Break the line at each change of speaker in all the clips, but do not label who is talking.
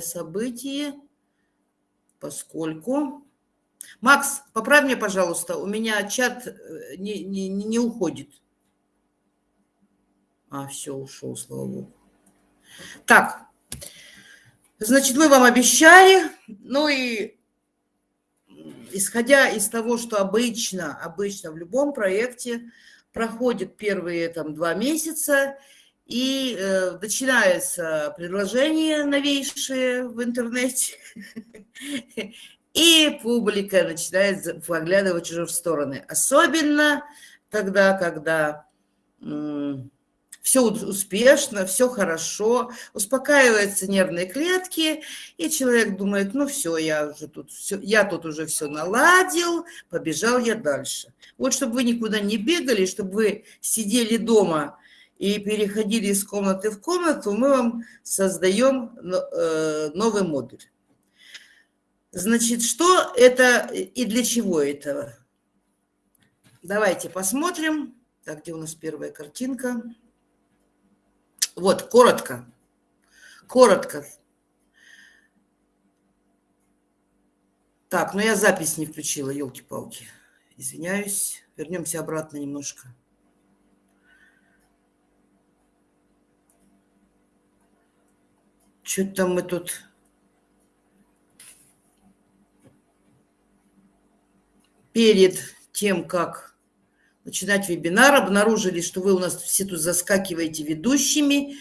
событие, поскольку... Макс, поправь мне, пожалуйста, у меня чат э, не, не, не уходит. А, все, ушел, слава богу. Так, значит, мы вам обещали, ну и исходя из того, что обычно, обычно в любом проекте проходит первые там два месяца, и э, начинаются предложения новейшие в интернете, и публика начинает поглядывать уже в стороны. Особенно тогда, когда все успешно, все хорошо, успокаиваются нервные клетки, и человек думает, ну все, я уже тут, все, я тут уже все наладил, побежал я дальше. Вот чтобы вы никуда не бегали, чтобы вы сидели дома и переходили из комнаты в комнату, мы вам создаем э, новый модуль. Значит, что это и для чего это? Давайте посмотрим. Так, где у нас первая картинка? Вот, коротко. Коротко. Так, ну я запись не включила, елки-палки. Извиняюсь. Вернемся обратно немножко. Что-то мы тут... Перед тем, как начинать вебинар, обнаружили, что вы у нас все тут заскакиваете ведущими,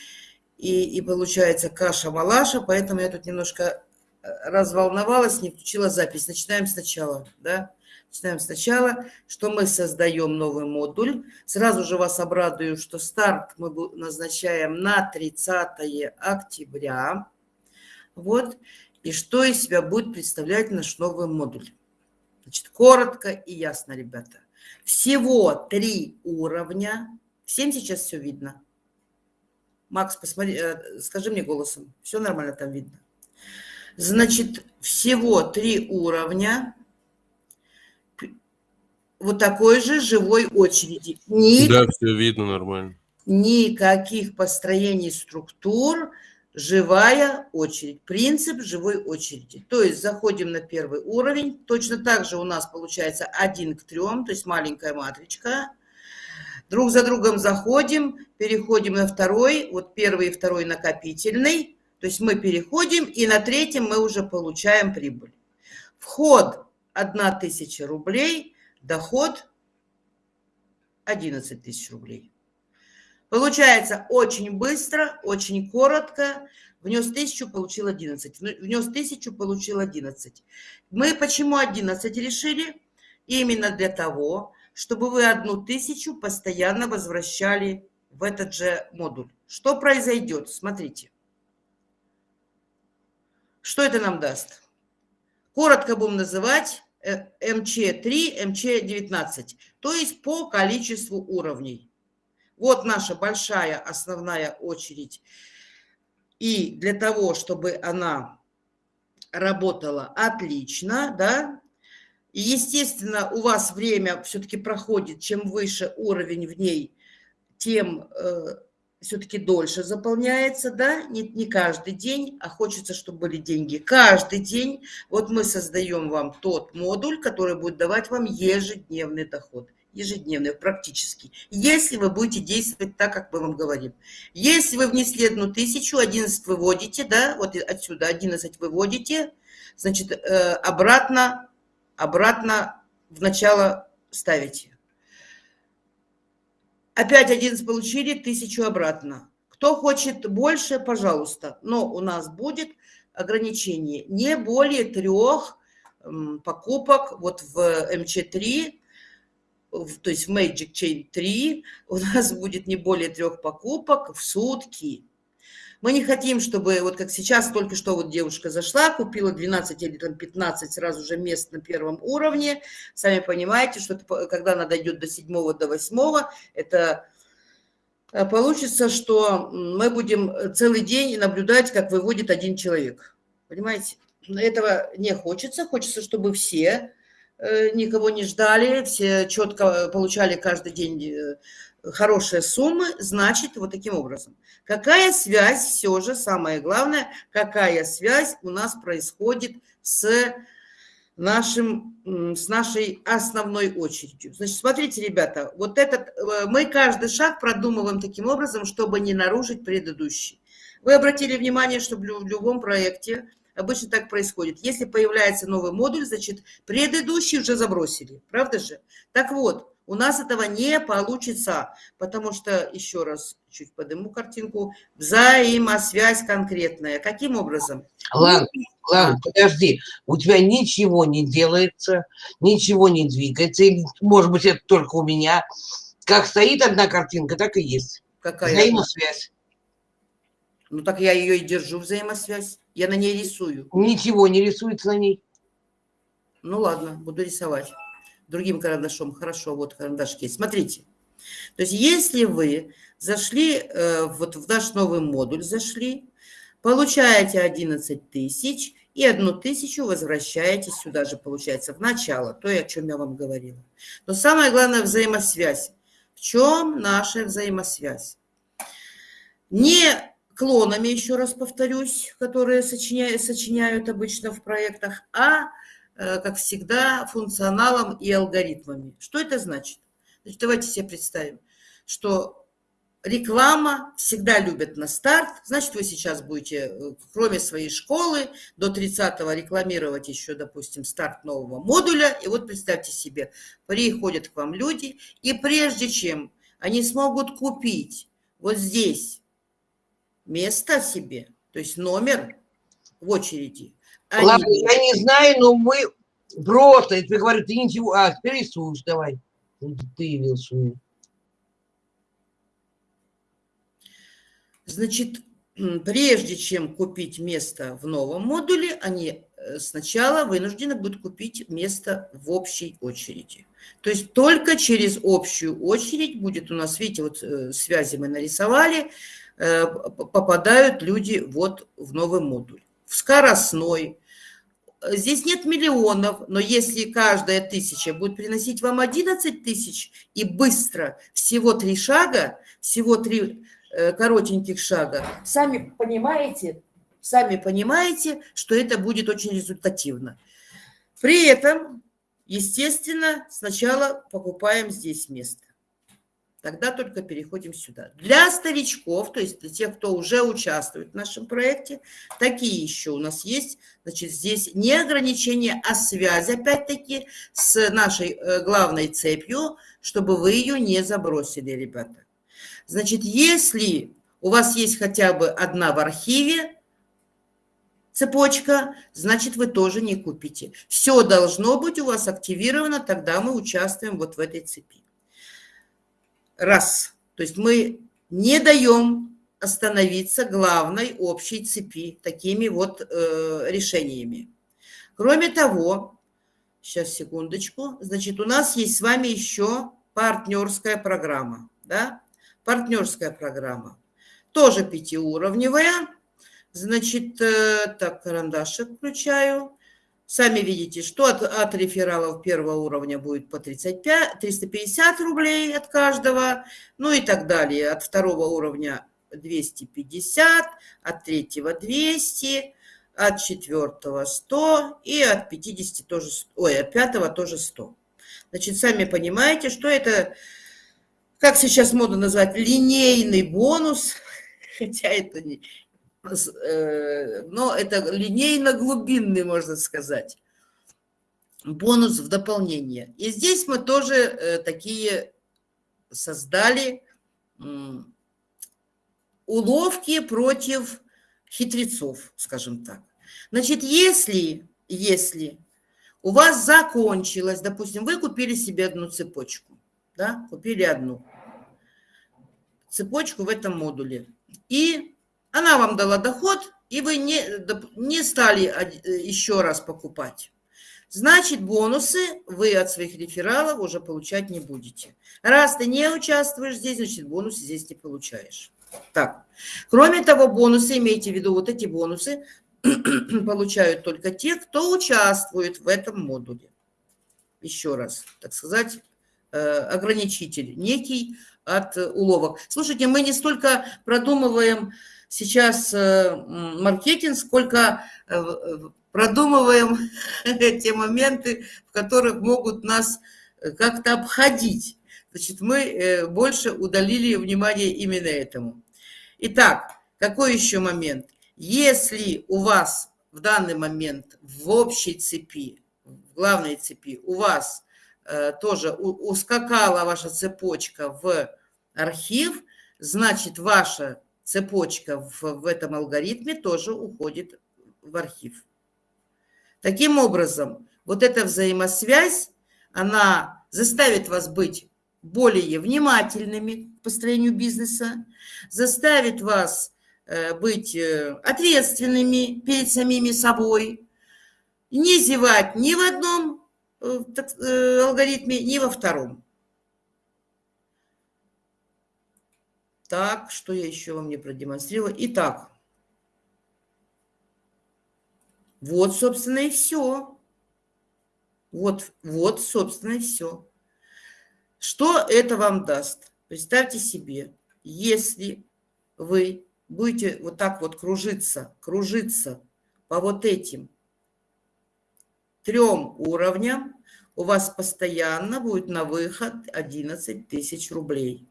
и, и получается каша-малаша, поэтому я тут немножко э, разволновалась, не включила запись. Начинаем сначала, да? Начинаем сначала, что мы создаем новый модуль. Сразу же вас обрадую, что старт мы назначаем на 30 октября. Вот. И что из себя будет представлять наш новый модуль. Значит, коротко и ясно, ребята. Всего три уровня. Всем сейчас все видно. Макс, посмотри, э, скажи мне голосом. Все нормально там видно. Значит, всего три уровня. Вот такой же живой очереди.
Ни... Да, все видно нормально.
Никаких построений структур, живая очередь, принцип живой очереди. То есть заходим на первый уровень, точно так же у нас получается 1 к 3, то есть маленькая матричка. Друг за другом заходим, переходим на второй, вот первый и второй накопительный, то есть мы переходим, и на третьем мы уже получаем прибыль. Вход 1000 рублей, доход 11 тысяч рублей. Получается очень быстро, очень коротко. Внес тысячу, получил 11. Внес тысячу, получил 11. Мы почему 11 решили? Именно для того, чтобы вы одну тысячу постоянно возвращали в этот же модуль. Что произойдет? Смотрите. Что это нам даст? Коротко будем называть МЧ3, МЧ19, то есть по количеству уровней. Вот наша большая основная очередь. И для того, чтобы она работала отлично, да, и, естественно, у вас время все-таки проходит, чем выше уровень в ней, тем э, все-таки дольше заполняется, да, не, не каждый день, а хочется, чтобы были деньги каждый день. Вот мы создаем вам тот модуль, который будет давать вам ежедневный доход ежедневные практически, если вы будете действовать так, как мы вам говорим. Если вы внесли одну тысячу, 11 выводите, да, вот отсюда 11 выводите, значит, э, обратно, обратно в начало ставите. Опять 11 получили, тысячу обратно. Кто хочет больше, пожалуйста, но у нас будет ограничение. Не более трех покупок вот в МЧ3 то есть в Magic Chain 3 у нас будет не более трех покупок в сутки. Мы не хотим, чтобы, вот как сейчас, только что вот девушка зашла, купила 12 или там 15 сразу же мест на первом уровне. Сами понимаете, что это, когда она дойдет до 7 до 8 это э, получится, что мы будем целый день наблюдать, как выводит один человек. Понимаете? Этого не хочется. Хочется, чтобы все Э, никого не ждали, все четко получали каждый день хорошие суммы, значит, вот таким образом. Какая связь, все же, самое главное, какая связь у нас происходит с, нашим, с нашей основной очередью. Значит, смотрите, ребята, вот этот, э, мы каждый шаг продумываем таким образом, чтобы не нарушить предыдущий. Вы обратили внимание, что в любом проекте обычно так происходит. Если появляется новый модуль, значит, предыдущий уже забросили, правда же? Так вот, у нас этого не получится, потому что, еще раз, чуть подниму картинку, взаимосвязь конкретная. Каким образом?
Ладно, ладно, подожди. У тебя ничего не делается, ничего не двигается. Или, может быть, это только у меня. Как стоит одна картинка, так и есть.
Какая?
Взаимосвязь.
Ну так я ее и держу, взаимосвязь. Я на ней рисую.
Ничего не рисуется на ней.
Ну ладно, буду рисовать другим карандашом. Хорошо, вот карандаш есть. Смотрите. То есть если вы зашли, э, вот в наш новый модуль зашли, получаете 11 тысяч и одну тысячу возвращаете сюда же, получается, в начало, то, о чем я вам говорила. Но самое главное – взаимосвязь. В чем наша взаимосвязь? Не клонами, еще раз повторюсь, которые сочиняют, сочиняют обычно в проектах, а как всегда, функционалом и алгоритмами. Что это значит? Значит, давайте себе представим, что реклама всегда любят на старт. Значит, вы сейчас будете, э, кроме своей школы, до 30-го рекламировать еще, допустим, старт нового модуля. И вот представьте себе, приходят к вам люди, и прежде чем они смогут купить вот здесь место себе, то есть номер в очереди,
они... Ладно, я не знаю, но мы просто, я тебе говорю, ты ничего, а, теперь рисуешь, давай. Ты рисуешь.
Значит, прежде чем купить место в новом модуле, они э, сначала вынуждены будут купить место в общей очереди. То есть только через общую очередь будет у нас, видите, вот э, связи мы нарисовали, э, попадают люди вот в новый модуль. В скоростной, здесь нет миллионов, но если каждая тысяча будет приносить вам 11 тысяч и быстро, всего три шага, всего три э, коротеньких шага, сами понимаете, сами понимаете, что это будет очень результативно. При этом, естественно, сначала покупаем здесь место тогда только переходим сюда. Для старичков, то есть для тех, кто уже участвует в нашем проекте, такие еще у нас есть. Значит, здесь не ограничение, а связь, опять-таки, с нашей э, главной цепью, чтобы вы ее не забросили, ребята. Значит, если у вас есть хотя бы одна в архиве, цепочка, значит, вы тоже не купите. Все должно быть у вас активировано, тогда мы участвуем вот в этой цепи. Раз. То есть мы не даем остановиться главной общей цепи такими вот э, решениями. Кроме того, сейчас секундочку, значит, у нас есть с вами еще партнерская программа, да, партнерская программа, тоже пятиуровневая, значит, э, так, карандашик включаю, Сами видите, что от, от рефералов первого уровня будет по 35, 350 рублей от каждого, ну и так далее. От второго уровня 250, от третьего 200, от четвертого 100 и от 50 тоже, ой, от пятого тоже 100. Значит, сами понимаете, что это, как сейчас модно назвать, линейный бонус, хотя это не, Э, но это линейно-глубинный, можно сказать, бонус в дополнение. И здесь мы тоже э, такие создали уловки против хитрецов, скажем так. Значит, если, если у вас закончилось, допустим, вы купили себе одну цепочку, да, купили одну цепочку в этом модуле, и она вам дала доход, и вы не, не стали еще раз покупать. Значит, бонусы вы от своих рефералов уже получать не будете. Раз ты не участвуешь здесь, значит, бонусы здесь не получаешь. Так. Кроме того, бонусы, имейте в виду, вот эти бонусы получают только те, кто участвует в этом модуле. Еще раз, так сказать, ограничитель некий от уловок. Слушайте, мы не столько продумываем сейчас маркетинг, сколько продумываем те моменты, в которых могут нас как-то обходить. Значит, мы больше удалили внимание именно этому. Итак, какой еще момент? Если у вас в данный момент в общей цепи, в главной цепи, у вас э, тоже ускакала ваша цепочка в архив, значит, ваша цепочка в, в этом алгоритме тоже уходит в архив. Таким образом, вот эта взаимосвязь, она заставит вас быть более внимательными к построению бизнеса, заставит вас э, быть э, ответственными перед самими собой, не зевать ни в одном э, алгоритме, ни во втором. Так, что я еще вам не продемонстрировала? Итак, вот, собственно, и все. Вот, вот, собственно, и все. Что это вам даст? Представьте себе, если вы будете вот так вот кружиться, кружиться по вот этим трем уровням, у вас постоянно будет на выход 11 тысяч рублей.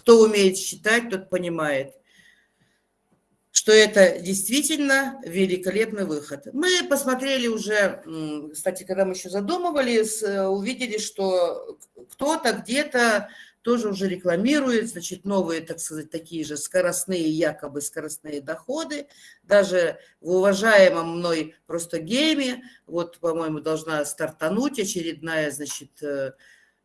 Кто умеет считать, тот понимает что это действительно великолепный выход. Мы посмотрели уже, кстати, когда мы еще задумывались, э, увидели, что кто-то где-то тоже уже рекламирует, значит, новые, так сказать, такие же скоростные, якобы скоростные доходы. Даже в уважаемом мной просто гейме, вот, по-моему, должна стартануть очередная, значит, э,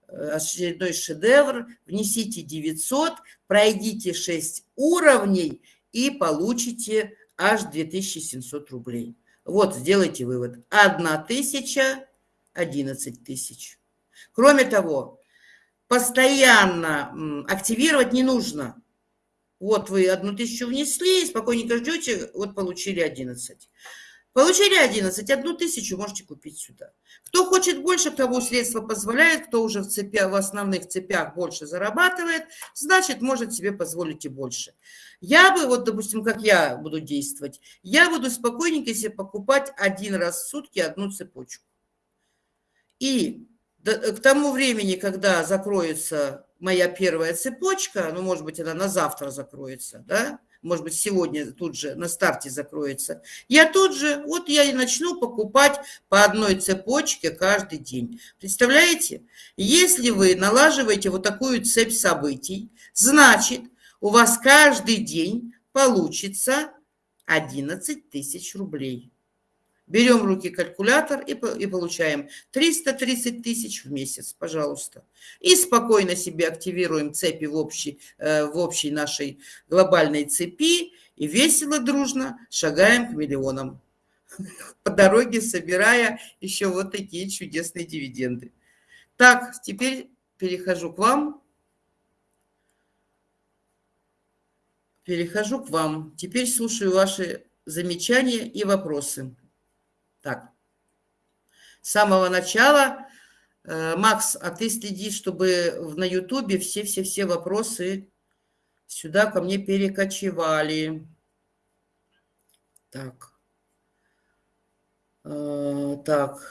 очередной шедевр. Внесите 900, пройдите 6 уровней – и получите аж 2700 рублей. Вот, сделайте вывод. Одна тысяча, 11 тысяч. Кроме того, постоянно активировать не нужно. Вот вы одну тысячу внесли, спокойненько ждете, вот получили 11. Получили 11, одну тысячу можете купить сюда. Кто хочет больше, кому средства позволяют, кто уже в, цепях, в основных цепях больше зарабатывает, значит, может себе позволить и больше. Я бы, вот, допустим, как я буду действовать, я буду спокойненько себе покупать один раз в сутки одну цепочку. И к тому времени, когда закроется моя первая цепочка, ну, может быть, она на завтра закроется, да, может быть, сегодня тут же на старте закроется, я тут же, вот я и начну покупать по одной цепочке каждый день. Представляете? Если вы налаживаете вот такую цепь событий, значит, у вас каждый день получится 11 тысяч рублей. Берем в руки калькулятор и, и получаем 330 тысяч в месяц, пожалуйста. И спокойно себе активируем цепи в общей, э, в общей нашей глобальной цепи и весело, дружно шагаем к миллионам. По дороге собирая еще вот такие чудесные дивиденды. Так, теперь перехожу к вам. Перехожу к вам. Теперь слушаю ваши замечания и вопросы. Так. С самого начала, э, Макс, а ты следи, чтобы на Ютубе все-все-все вопросы сюда ко мне перекочевали. Так. Э, так.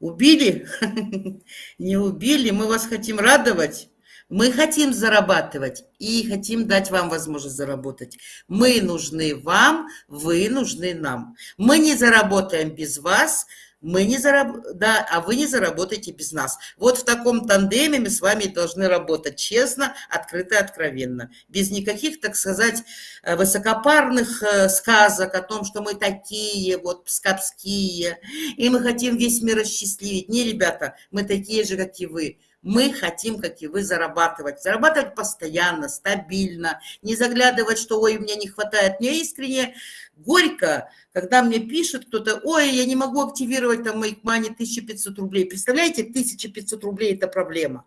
Убили? Не убили. Мы вас хотим радовать. Мы хотим зарабатывать и хотим дать вам возможность заработать. Мы нужны вам, вы нужны нам. Мы не заработаем без вас, мы не зараб... да, а вы не заработаете без нас. Вот в таком тандеме мы с вами должны работать честно, открыто, откровенно. Без никаких, так сказать, э, высокопарных э, сказок о том, что мы такие вот пскапские, и мы хотим весь мир осчастливить. Не, ребята, мы такие же, как и вы. Мы хотим, как и вы, зарабатывать. Зарабатывать постоянно, стабильно, не заглядывать, что ой, мне не хватает. Мне искренне горько, когда мне пишет кто-то, ой, я не могу активировать там моих мани 1500 рублей. Представляете, 1500 рублей – это проблема.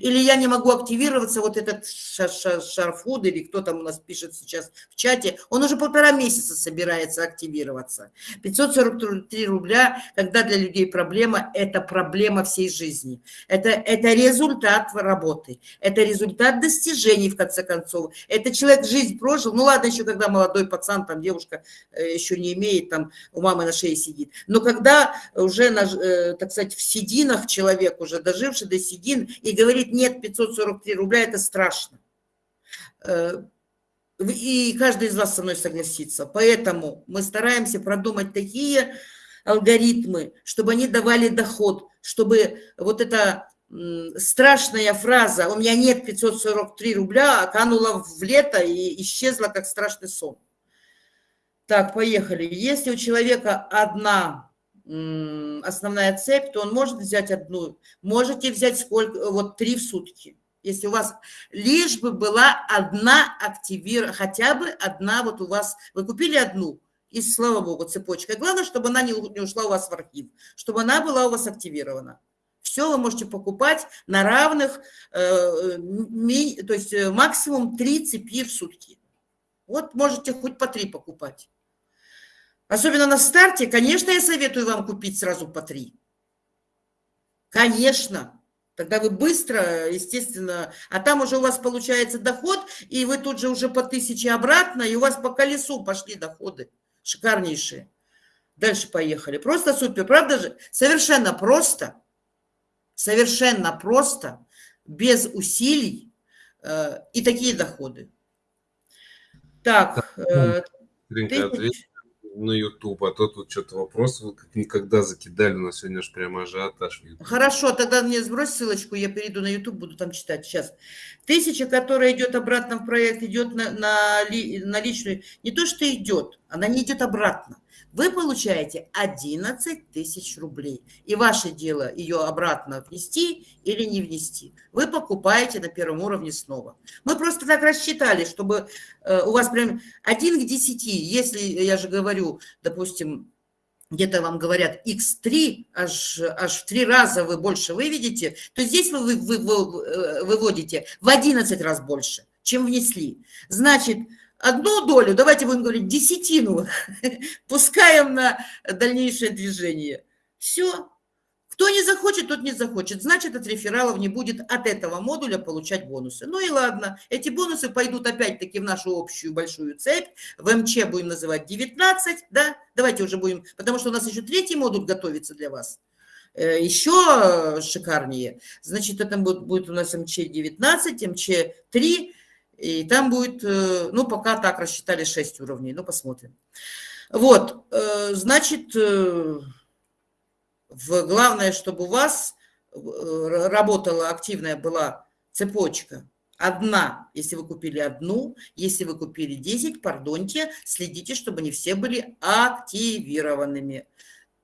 Или я не могу активироваться, вот этот Шарфуд, или кто там у нас пишет сейчас в чате, он уже полтора месяца собирается активироваться. 543 рубля, когда для людей проблема, это проблема всей жизни. Это, это результат работы, это результат достижений, в конце концов. Это человек жизнь прожил, ну ладно, еще когда молодой пацан, там девушка э, еще не имеет, там у мамы на шее сидит. Но когда уже, э, так сказать, в сединах человек, уже доживший до седин, и говорит, говорит, нет, 543 рубля, это страшно. Э, и каждый из вас со мной согласится. Поэтому мы стараемся продумать такие алгоритмы, чтобы они давали доход, чтобы вот эта страшная фраза «у меня нет 543 рубля» канула в лето и исчезла как страшный сон. Так, поехали. Если у человека одна основная цепь, то он может взять одну. Можете взять сколько, вот три в сутки. Если у вас лишь бы была одна активира, хотя бы одна вот у вас, вы купили одну, и слава богу, цепочка. Главное, чтобы она не, ушла у вас в архив, чтобы она была у вас активирована. Все вы можете покупать на равных, э, ми, то есть э, максимум три цепи в сутки. Вот можете хоть по три покупать. Особенно на старте, конечно, я советую вам купить сразу по три. Конечно. Тогда вы быстро, естественно, а там уже у вас получается доход, и вы тут же уже по тысяче обратно, и у вас по колесу пошли доходы. Шикарнейшие. Дальше поехали. Просто супер, правда же? Совершенно просто, совершенно просто, без усилий э, и такие доходы. Так, э,
тысяч на YouTube, а то тут что-то вопросы как никогда закидали, у нас сегодня же прямо ажиотаж.
Хорошо, тогда мне сбрось ссылочку, я перейду на YouTube, буду там читать сейчас. Тысяча, которая идет обратно в проект, идет на, на, на личную, не то что идет, она не идет обратно вы получаете 11 тысяч рублей. И ваше дело ее обратно внести или не внести. Вы покупаете на первом уровне снова. Мы просто так рассчитали, чтобы э, у вас прям 1 к 10, если, я же говорю, допустим, где-то вам говорят x3, аж, аж в три раза вы больше выведете, то здесь вы, вы, вы, вы э, выводите в 11 раз больше, чем внесли. Значит, одну долю, давайте будем говорить десятину, пускаем на дальнейшее движение. Все. Кто не захочет, тот не захочет. Значит, от рефералов не будет от этого модуля получать бонусы. Ну и ладно, эти бонусы пойдут опять-таки в нашу общую большую цепь. В МЧ будем называть 19, да? Давайте уже будем, потому что у нас еще третий модуль готовится для вас э, еще шикарнее. Значит, это будет, будет у нас МЧ-19, МЧ-3 и там будет, э, ну, пока так рассчитали 6 уровней, ну, посмотрим. Вот, э, значит, э, главное, чтобы у вас работала активная была цепочка. Одна, если вы купили одну, если вы купили 10, пардоньте, следите, чтобы не все были активированными.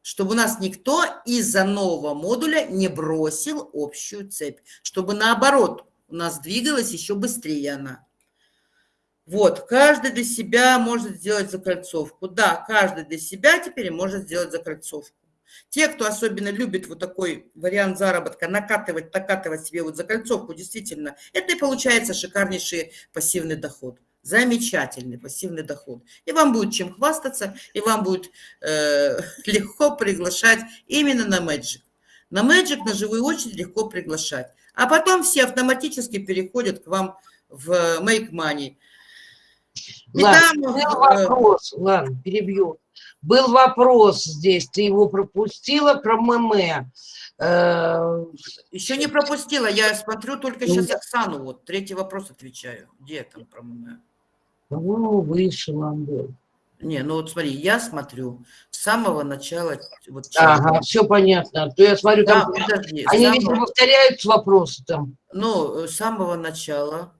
Чтобы у нас никто из-за нового модуля не бросил общую цепь. Чтобы наоборот, у нас двигалась еще быстрее она. Вот, каждый для себя может сделать закольцовку. Да, каждый для себя теперь может сделать закольцовку. Те, кто особенно любит вот такой вариант заработка, накатывать, накатывать себе вот закольцовку, действительно, это и получается шикарнейший пассивный доход. Замечательный пассивный доход. И вам будет чем хвастаться, и вам будет э, легко приглашать именно на Magic. На Magic на живую очередь легко приглашать. А потом все автоматически переходят к вам в Make Money.
Ладно, там, был э, вопрос, ладно, перебью. Был вопрос здесь, ты его пропустила про ММ.
Э, Еще не пропустила, я смотрю только сейчас ну, Оксану, вот третий вопрос отвечаю. Где там про ММ?
Ну, вышел он был.
Не, ну вот смотри, я смотрю самого начала.
Вот, ага, все понятно. То я смотрю, да, там подожди, они самого... видимо повторяются вопросы там.
Ну, с самого начала.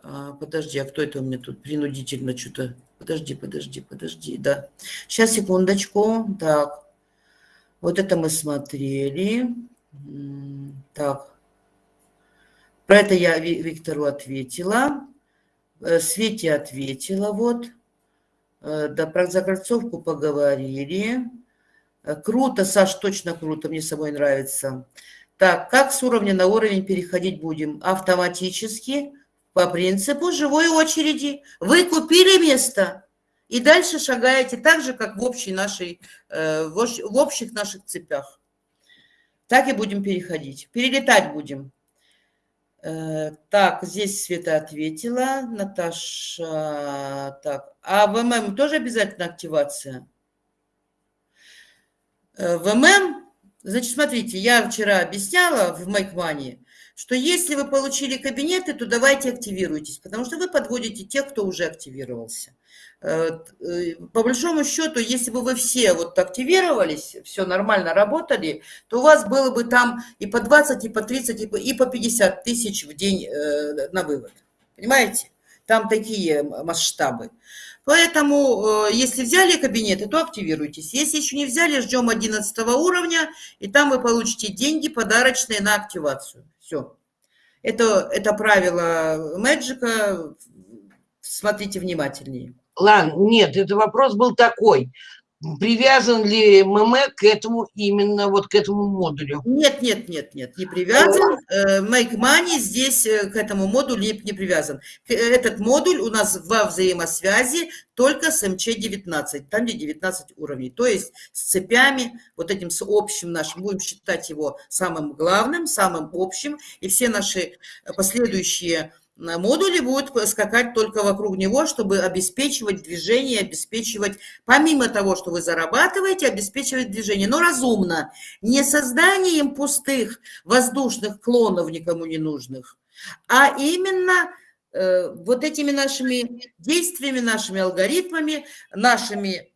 А, подожди, а кто это у меня тут принудительно что-то? Подожди, подожди, подожди, да. Сейчас, секундочку. Так, вот это мы смотрели. Так, про это я Виктору ответила. Э, Свете ответила, вот. Э, да, про закольцовку поговорили. Э, круто, Саш, точно круто, мне с собой нравится. Так, как с уровня на уровень переходить будем? Автоматически, по принципу живой очереди. Вы купили место и дальше шагаете так же, как в, общей нашей, э, в общих наших цепях. Так и будем переходить. Перелетать будем. Э, так, здесь Света ответила. Наташа, так. А в ММ тоже обязательно активация? Э, в ММ Значит, смотрите, я вчера объясняла в Money, что если вы получили кабинеты, то давайте активируйтесь, потому что вы подводите тех, кто уже активировался. Э, э, по большому счету, если бы вы все вот активировались, все нормально работали, то у вас было бы там и по 20, и по 30, и по 50 тысяч в день э, на вывод. Понимаете? Там такие масштабы. Поэтому, если взяли кабинеты, то активируйтесь. Если еще не взяли, ждем 11 уровня, и там вы получите деньги подарочные на активацию. Все. Это, это правило Мэджика. Смотрите внимательнее.
Ладно, нет, это вопрос был такой привязан ли ММ к этому именно вот к этому модулю?
Нет, нет, нет, нет, не привязан. Э, Make Money здесь э, к этому модулю не привязан. Этот модуль у нас во взаимосвязи только с МЧ-19, там где 19 уровней. То есть с цепями, вот этим с общим нашим, будем считать его самым главным, самым общим, и все наши последующие модули будут скакать только вокруг него, чтобы обеспечивать движение, обеспечивать, помимо того, что вы зарабатываете, обеспечивать движение, но разумно, не созданием пустых воздушных клонов никому не нужных, а именно э, вот этими нашими действиями, нашими алгоритмами, нашими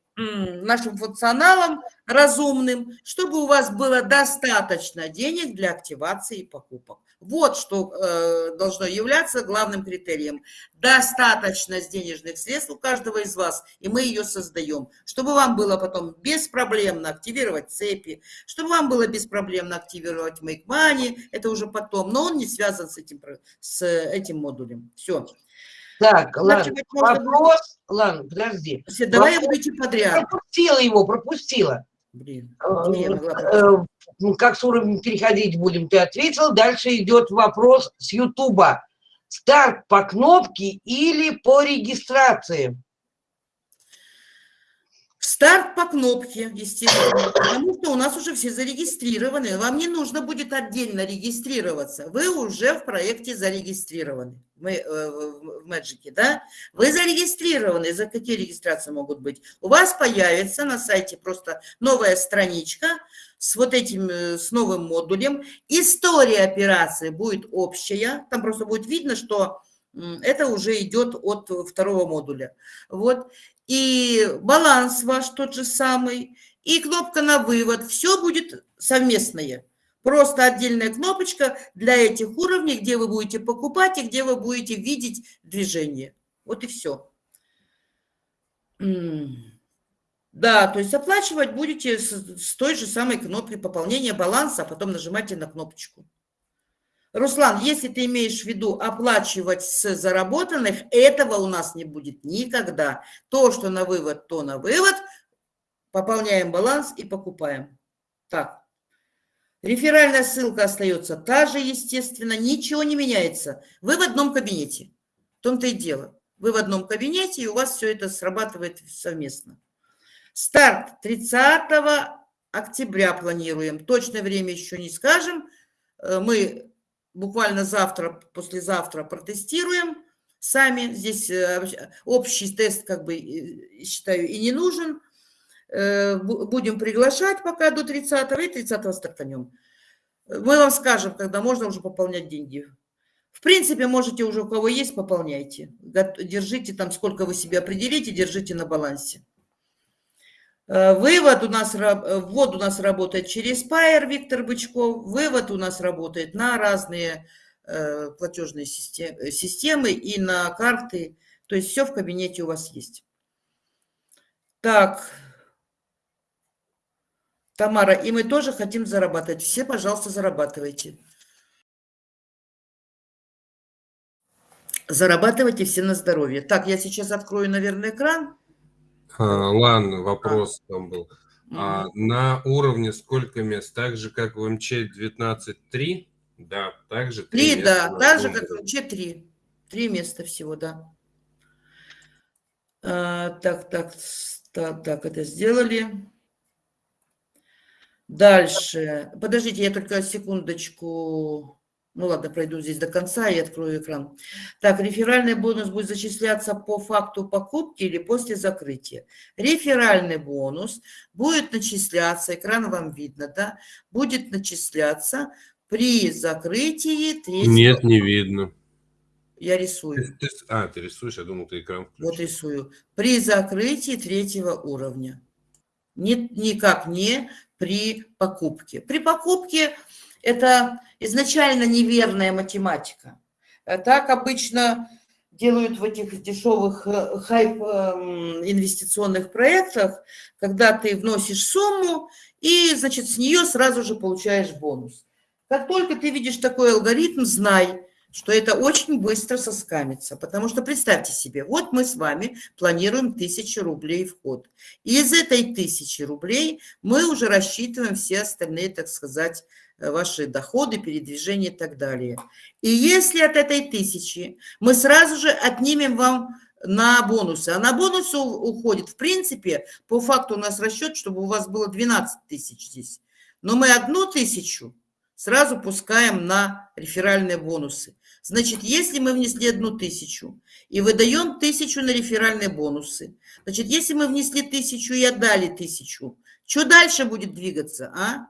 нашим функционалом разумным, чтобы у вас было достаточно денег для активации покупок. Вот что э, должно являться главным критерием. Достаточность денежных средств у каждого из вас, и мы ее создаем, чтобы вам было потом беспроблемно активировать цепи, чтобы вам было беспроблемно активировать Make Money, это уже потом, но он не связан с этим, с этим модулем. Все.
Так, ладно, вопрос, ладно, подожди.
Давай вопрос, я буду идти подряд.
Пропустила его, пропустила.
Блин,
э, э, ну, как с уровнем переходить будем, ты ответил. Дальше идет вопрос с Ютуба. Старт по кнопке или по регистрации?
Старт по кнопке, естественно, потому что у нас уже все зарегистрированы. Вам не нужно будет отдельно регистрироваться. Вы уже в проекте зарегистрированы мы, э, в Magic, да? Вы зарегистрированы. За какие регистрации могут быть? У вас появится на сайте просто новая страничка с вот этим, э, с новым модулем. История операции будет общая. Там просто будет видно, что это уже идет от второго модуля. Вот и баланс ваш тот же самый, и кнопка на вывод. Все будет совместное. Просто отдельная кнопочка для этих уровней, где вы будете покупать и где вы будете видеть движение. Вот и все. Да, то есть оплачивать будете с, той же самой кнопкой пополнения баланса, а потом нажимайте на кнопочку. Руслан, если ты имеешь в виду оплачивать с заработанных, этого у нас не будет никогда. То, что на вывод, то на вывод. Пополняем баланс и покупаем. Так. Реферальная ссылка остается та же, естественно, ничего не меняется. Вы в одном кабинете. В том-то и дело. Вы в одном кабинете, и у вас все это срабатывает совместно. Старт 30 октября планируем. Точное время еще не скажем. Э, мы буквально завтра, послезавтра протестируем сами. Здесь э, общий тест, как бы, считаю, и не нужен. Э, будем приглашать пока до 30 и 30 стартанем. Мы вам скажем, когда можно уже пополнять деньги. В принципе, можете уже у кого есть, пополняйте. Держите там, сколько вы себе определите, держите на балансе. Э, вывод у нас, э, ввод у нас работает через Pair, Виктор Бычков. Вывод у нас работает на разные э, платежные системы и на карты. То есть все в кабинете у вас есть. Так, Тамара, и мы тоже хотим зарабатывать. Все, пожалуйста, зарабатывайте. Зарабатывайте все на здоровье. Так, я сейчас открою, наверное, экран.
А, ладно, вопрос а. там был. А на уровне сколько мест? Так же, как в МЧ 19.3? Да, также
три
три
да,
места на
так же, как в
уровне.
МЧ-3. Три места всего, да. А, так, так, так, так, это сделали. Дальше. Подождите, я только секундочку. Ну ладно, пройду здесь до конца и открою экран. Так, реферальный бонус будет зачисляться по факту покупки или после закрытия. Реферальный бонус будет начисляться, экран вам видно, да, будет начисляться при закрытии третьего.
Нет, не видно.
Я
Ты-
рисую.
ты- а, ты рисуешь, я думал, ты экран
Вот
включил.
рисую. При закрытии третьего уровня. Ни- никак не при покупке. При покупке это изначально неверная математика. Э, Так обычно делают в этих дешевых э, хайп эм, инвестиционных проектах, когда ты вносишь сумму и, значит, с нее сразу же получаешь бонус. Как только ты видишь такой алгоритм, знай, что это очень быстро соскамится. Потому что представьте себе, вот мы с вами планируем тысячу рублей вход. И из этой тысячи рублей мы уже рассчитываем все остальные, так сказать, ваши доходы, передвижения и так далее. И если от этой тысячи мы сразу же отнимем вам на бонусы, а на бонусы уходит, в принципе, по факту у нас расчет, чтобы у вас было 12 тысяч здесь. Но мы одну тысячу сразу пускаем на реферальные бонусы. Значит, если мы внесли одну тысячу и выдаем тысячу на реферальные бонусы, значит, если мы внесли тысячу и отдали тысячу, что дальше будет двигаться, а?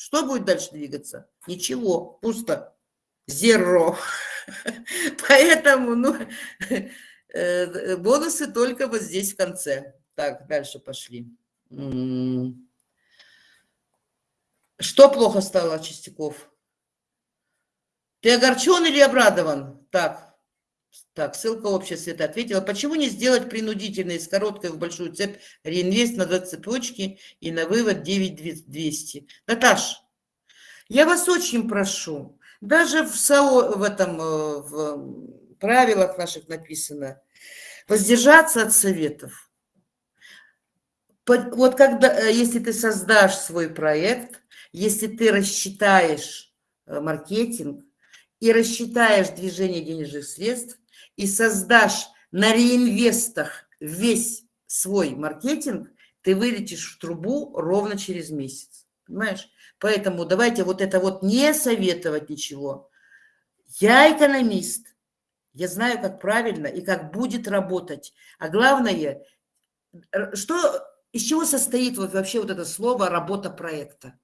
Что будет дальше двигаться? Ничего, пусто. Зеро. Поэтому, ну, э, бонусы только вот здесь в конце. Так, дальше пошли. Что плохо стало, Чистяков? Ты огорчен или обрадован? Так, так, ссылка общая света ответила. Почему не сделать принудительно из короткой в большую цепь реинвест на две цепочки и на вывод 9200? Наташ, я вас очень прошу, даже в, САО, в этом э, в правилах наших написано, воздержаться от советов. Вот когда, э, если ты создашь свой проект, если ты рассчитаешь э, маркетинг и рассчитаешь движение денежных средств и создашь на реинвестах весь свой маркетинг, ты вылетишь в трубу ровно через месяц. Понимаешь? Поэтому давайте вот это вот не советовать ничего. Я экономист. Я знаю, как правильно и как будет работать. А главное, что, из чего состоит вообще вот это слово «работа проекта»?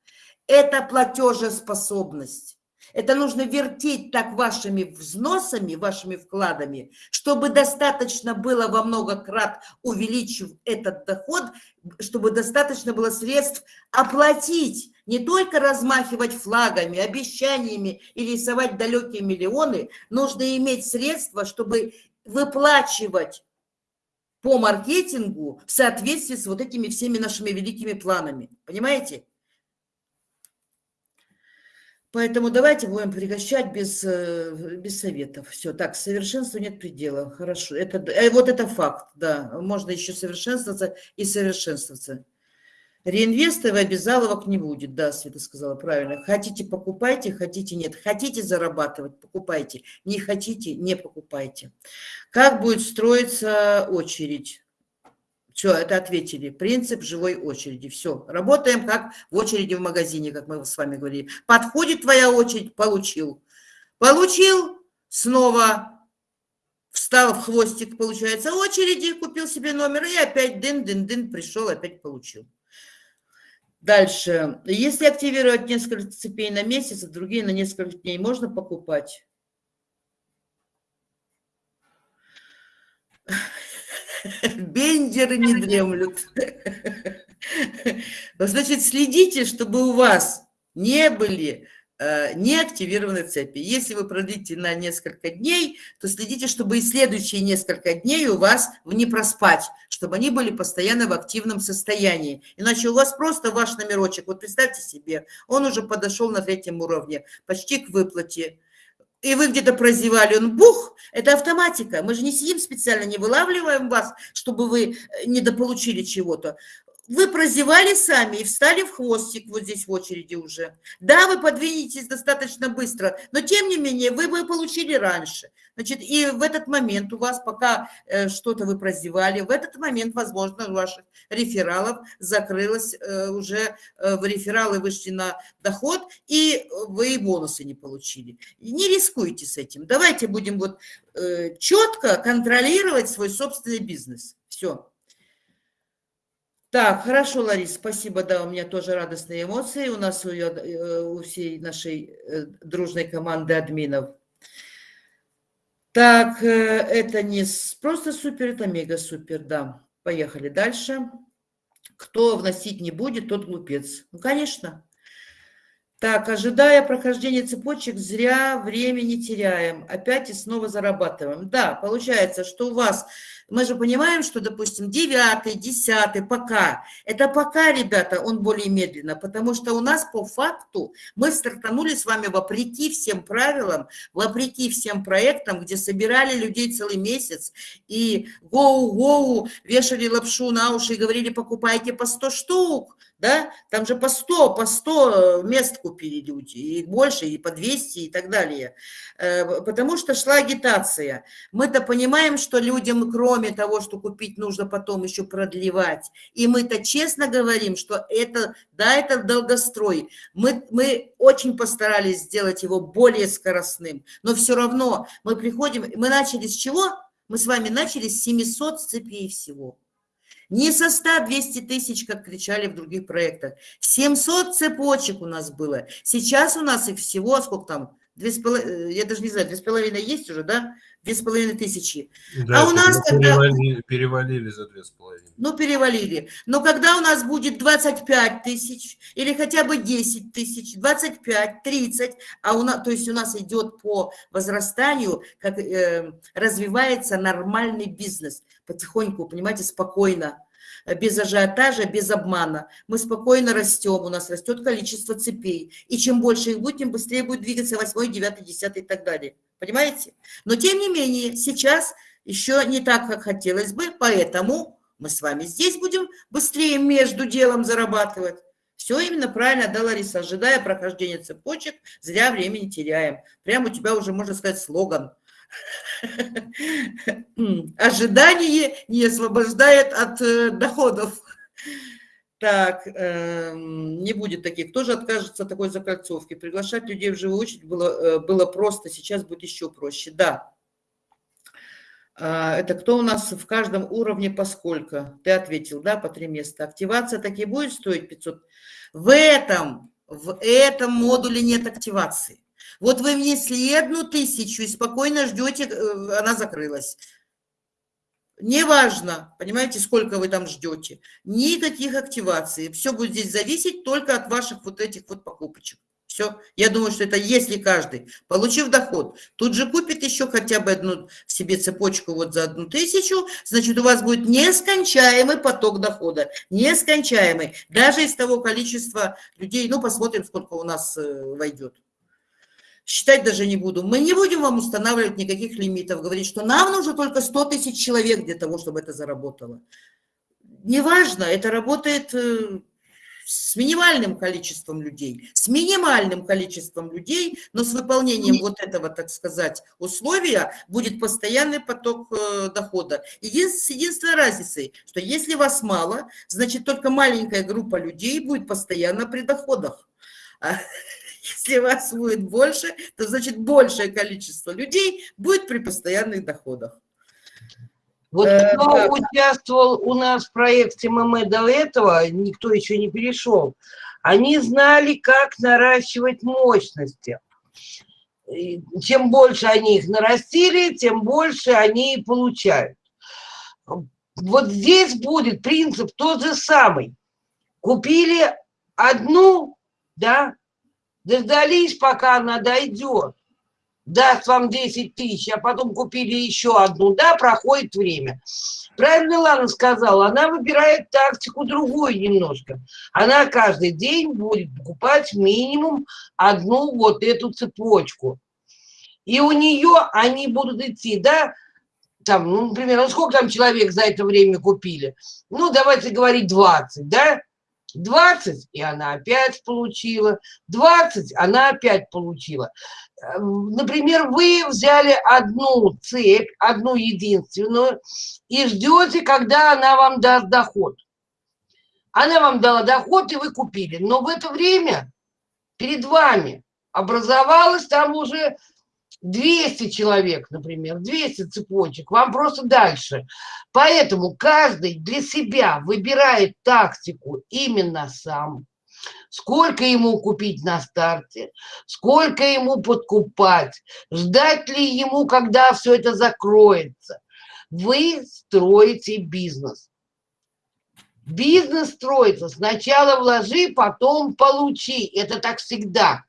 Это платежеспособность. Это нужно вертеть так вашими взносами, вашими вкладами, чтобы достаточно было во много крат, увеличив этот доход, чтобы достаточно было средств оплатить, не только размахивать флагами, обещаниями и рисовать далекие миллионы, нужно иметь средства, чтобы выплачивать по маркетингу в соответствии с вот этими всеми нашими великими планами. Понимаете? Поэтому давайте будем пригощать без, э, без советов. Все, так, совершенству нет предела. Хорошо. Это, э, вот это факт, да. Можно еще совершенствоваться и совершенствоваться. Реинвестов и обязаловок не будет, да, Света сказала правильно. Хотите, покупайте, хотите, нет. Хотите зарабатывать, покупайте. Не хотите, не покупайте. Как будет строиться очередь? Все, это ответили. Принцип живой очереди. Все. Работаем как в очереди в магазине, как мы с вами говорили. Подходит твоя очередь, получил. Получил, снова встал в хвостик, получается, очереди, купил себе номер и опять дын-дын-дын, пришел, опять получил. Дальше. Если активировать несколько цепей на месяц, а другие на несколько дней, можно покупать? Бендеры не дремлют. Значит, следите, чтобы у вас не были э, не активированы цепи. Если вы продлите на несколько дней, то следите, чтобы и следующие несколько дней у вас не проспать, чтобы они были постоянно в активном состоянии. Иначе у вас просто ваш номерочек, вот представьте себе, он уже подошел на третьем уровне, почти к выплате, и вы где-то прозевали, он бух, это автоматика. Мы же не сидим специально, не вылавливаем вас, чтобы вы э, недополучили чего-то. Вы прозевали сами и встали в хвостик вот здесь в очереди уже. Да, вы подвинетесь достаточно быстро, но тем не менее вы бы получили раньше. Значит, и в этот момент у вас, пока э, что-то вы прозевали, в этот момент, возможно, у ваших рефералов закрылось э, уже, э, в рефералы вышли на доход, и вы бонусы не получили. Не рискуйте с этим. Давайте будем вот э, четко контролировать свой собственный бизнес. Все. Так, хорошо, Ларис, спасибо, да, у меня тоже радостные эмоции, у нас у, э, у всей нашей э, дружной команды админов. Так, э, это не просто супер, это мега супер, да. Поехали дальше. Кто вносить не будет, тот глупец. Ну, конечно. Так, ожидая прохождения цепочек, зря времени теряем. Опять и снова зарабатываем. Да, получается, что у вас мы же понимаем, что, допустим, девятый, десятый, пока. Это пока, ребята, он более медленно, потому что у нас по факту мы стартанули с вами вопреки всем правилам, вопреки всем проектам, где собирали людей целый месяц и гоу-гоу вешали лапшу на уши и говорили, покупайте по 100 штук да, там же по 100, по 100 мест купили люди, и больше, и по 200, и так далее, э, потому что шла агитация. Мы-то понимаем, что людям, кроме того, что купить, нужно потом еще продлевать, и мы-то честно говорим, что это, да, это долгострой, мы, мы очень постарались сделать его более скоростным, но все равно мы приходим, мы начали с чего? Мы с вами начали с 700 цепей всего. Не со 100-200 тысяч, как кричали в других проектах. 700 цепочек у нас было. Сейчас у нас их всего, сколько там, две с половиной, я даже не знаю, две с половиной есть уже, да? Две с половиной тысячи.
Да, а у нас перевалили, когда... перевалили за две с половиной.
Ну, перевалили. Но когда у нас будет 25 тысяч или хотя бы 10 тысяч, 25, 30, а у нас, то есть у нас идет по возрастанию, как э, развивается нормальный бизнес потихоньку, понимаете, спокойно без ажиотажа, без обмана. Мы спокойно растем, у нас растет количество цепей. И чем больше их будет, тем быстрее будет двигаться 8, 9, 10 и так далее. Понимаете? Но тем не менее, сейчас еще не так, как хотелось бы, поэтому мы с вами здесь будем быстрее между делом зарабатывать. Все именно правильно, да, Лариса, ожидая прохождения цепочек, зря времени теряем. Прямо у тебя уже, можно сказать, слоган – Ожидание не освобождает от э, доходов. Так, э, не будет таких. Кто же откажется от такой закольцовки? Приглашать людей в живую очередь было, э, было просто, сейчас будет еще проще. Да. А, это кто у нас в каждом уровне по сколько? Ты ответил, да, по три места. Активация таки будет стоить 500? В этом, в этом модуле нет активации. Вот вы внесли одну тысячу и спокойно ждете, э, она закрылась. Неважно, понимаете, сколько вы там ждете. Никаких активаций. Все будет здесь зависеть только от ваших вот этих вот покупочек. Все. Я думаю, что это если каждый, получив доход, тут же купит еще хотя бы одну себе цепочку вот за одну тысячу, значит, у вас будет нескончаемый поток дохода. Нескончаемый. Даже из того количества людей, ну, посмотрим, сколько у нас э, войдет считать даже не буду. Мы не будем вам устанавливать никаких лимитов, говорить, что нам нужно только 100 тысяч человек для того, чтобы это заработало. Неважно, это работает э, с минимальным количеством людей, с минимальным количеством людей, но с выполнением вот этого, так сказать, условия будет постоянный поток э, дохода. Един, с единственной разницей, что если вас мало, значит только маленькая группа людей будет постоянно при доходах. Если вас будет больше, то значит большее количество людей будет при постоянных доходах.
Вот э, кто да. участвовал у нас в проекте ММ до этого, никто еще не перешел, они знали, как наращивать мощности. И чем больше они их нарастили, тем больше они получают. Вот здесь будет принцип тот же самый. Купили одну, да, дождались, пока она дойдет, даст вам 10 тысяч, а потом купили еще одну, да, проходит время. Правильно Лана сказала, она выбирает тактику другую немножко. Она каждый день будет покупать минимум одну вот эту цепочку. И у нее они будут идти, да, там, ну, например, ну сколько там человек за это время купили? Ну, давайте говорить 20, да? 20, и она опять получила, 20, она опять получила. Эм, например, вы взяли одну цепь, одну единственную, и ждете, когда она вам даст доход. Она вам дала доход, и вы купили. Но в это время перед вами образовалось там уже 200 человек, например, 200 цепочек, вам просто дальше. Поэтому каждый для себя выбирает тактику именно сам. Сколько ему купить на старте, сколько ему подкупать, ждать ли ему, когда все это закроется. Вы строите бизнес. Бизнес строится. Сначала вложи, потом получи. Это так всегда.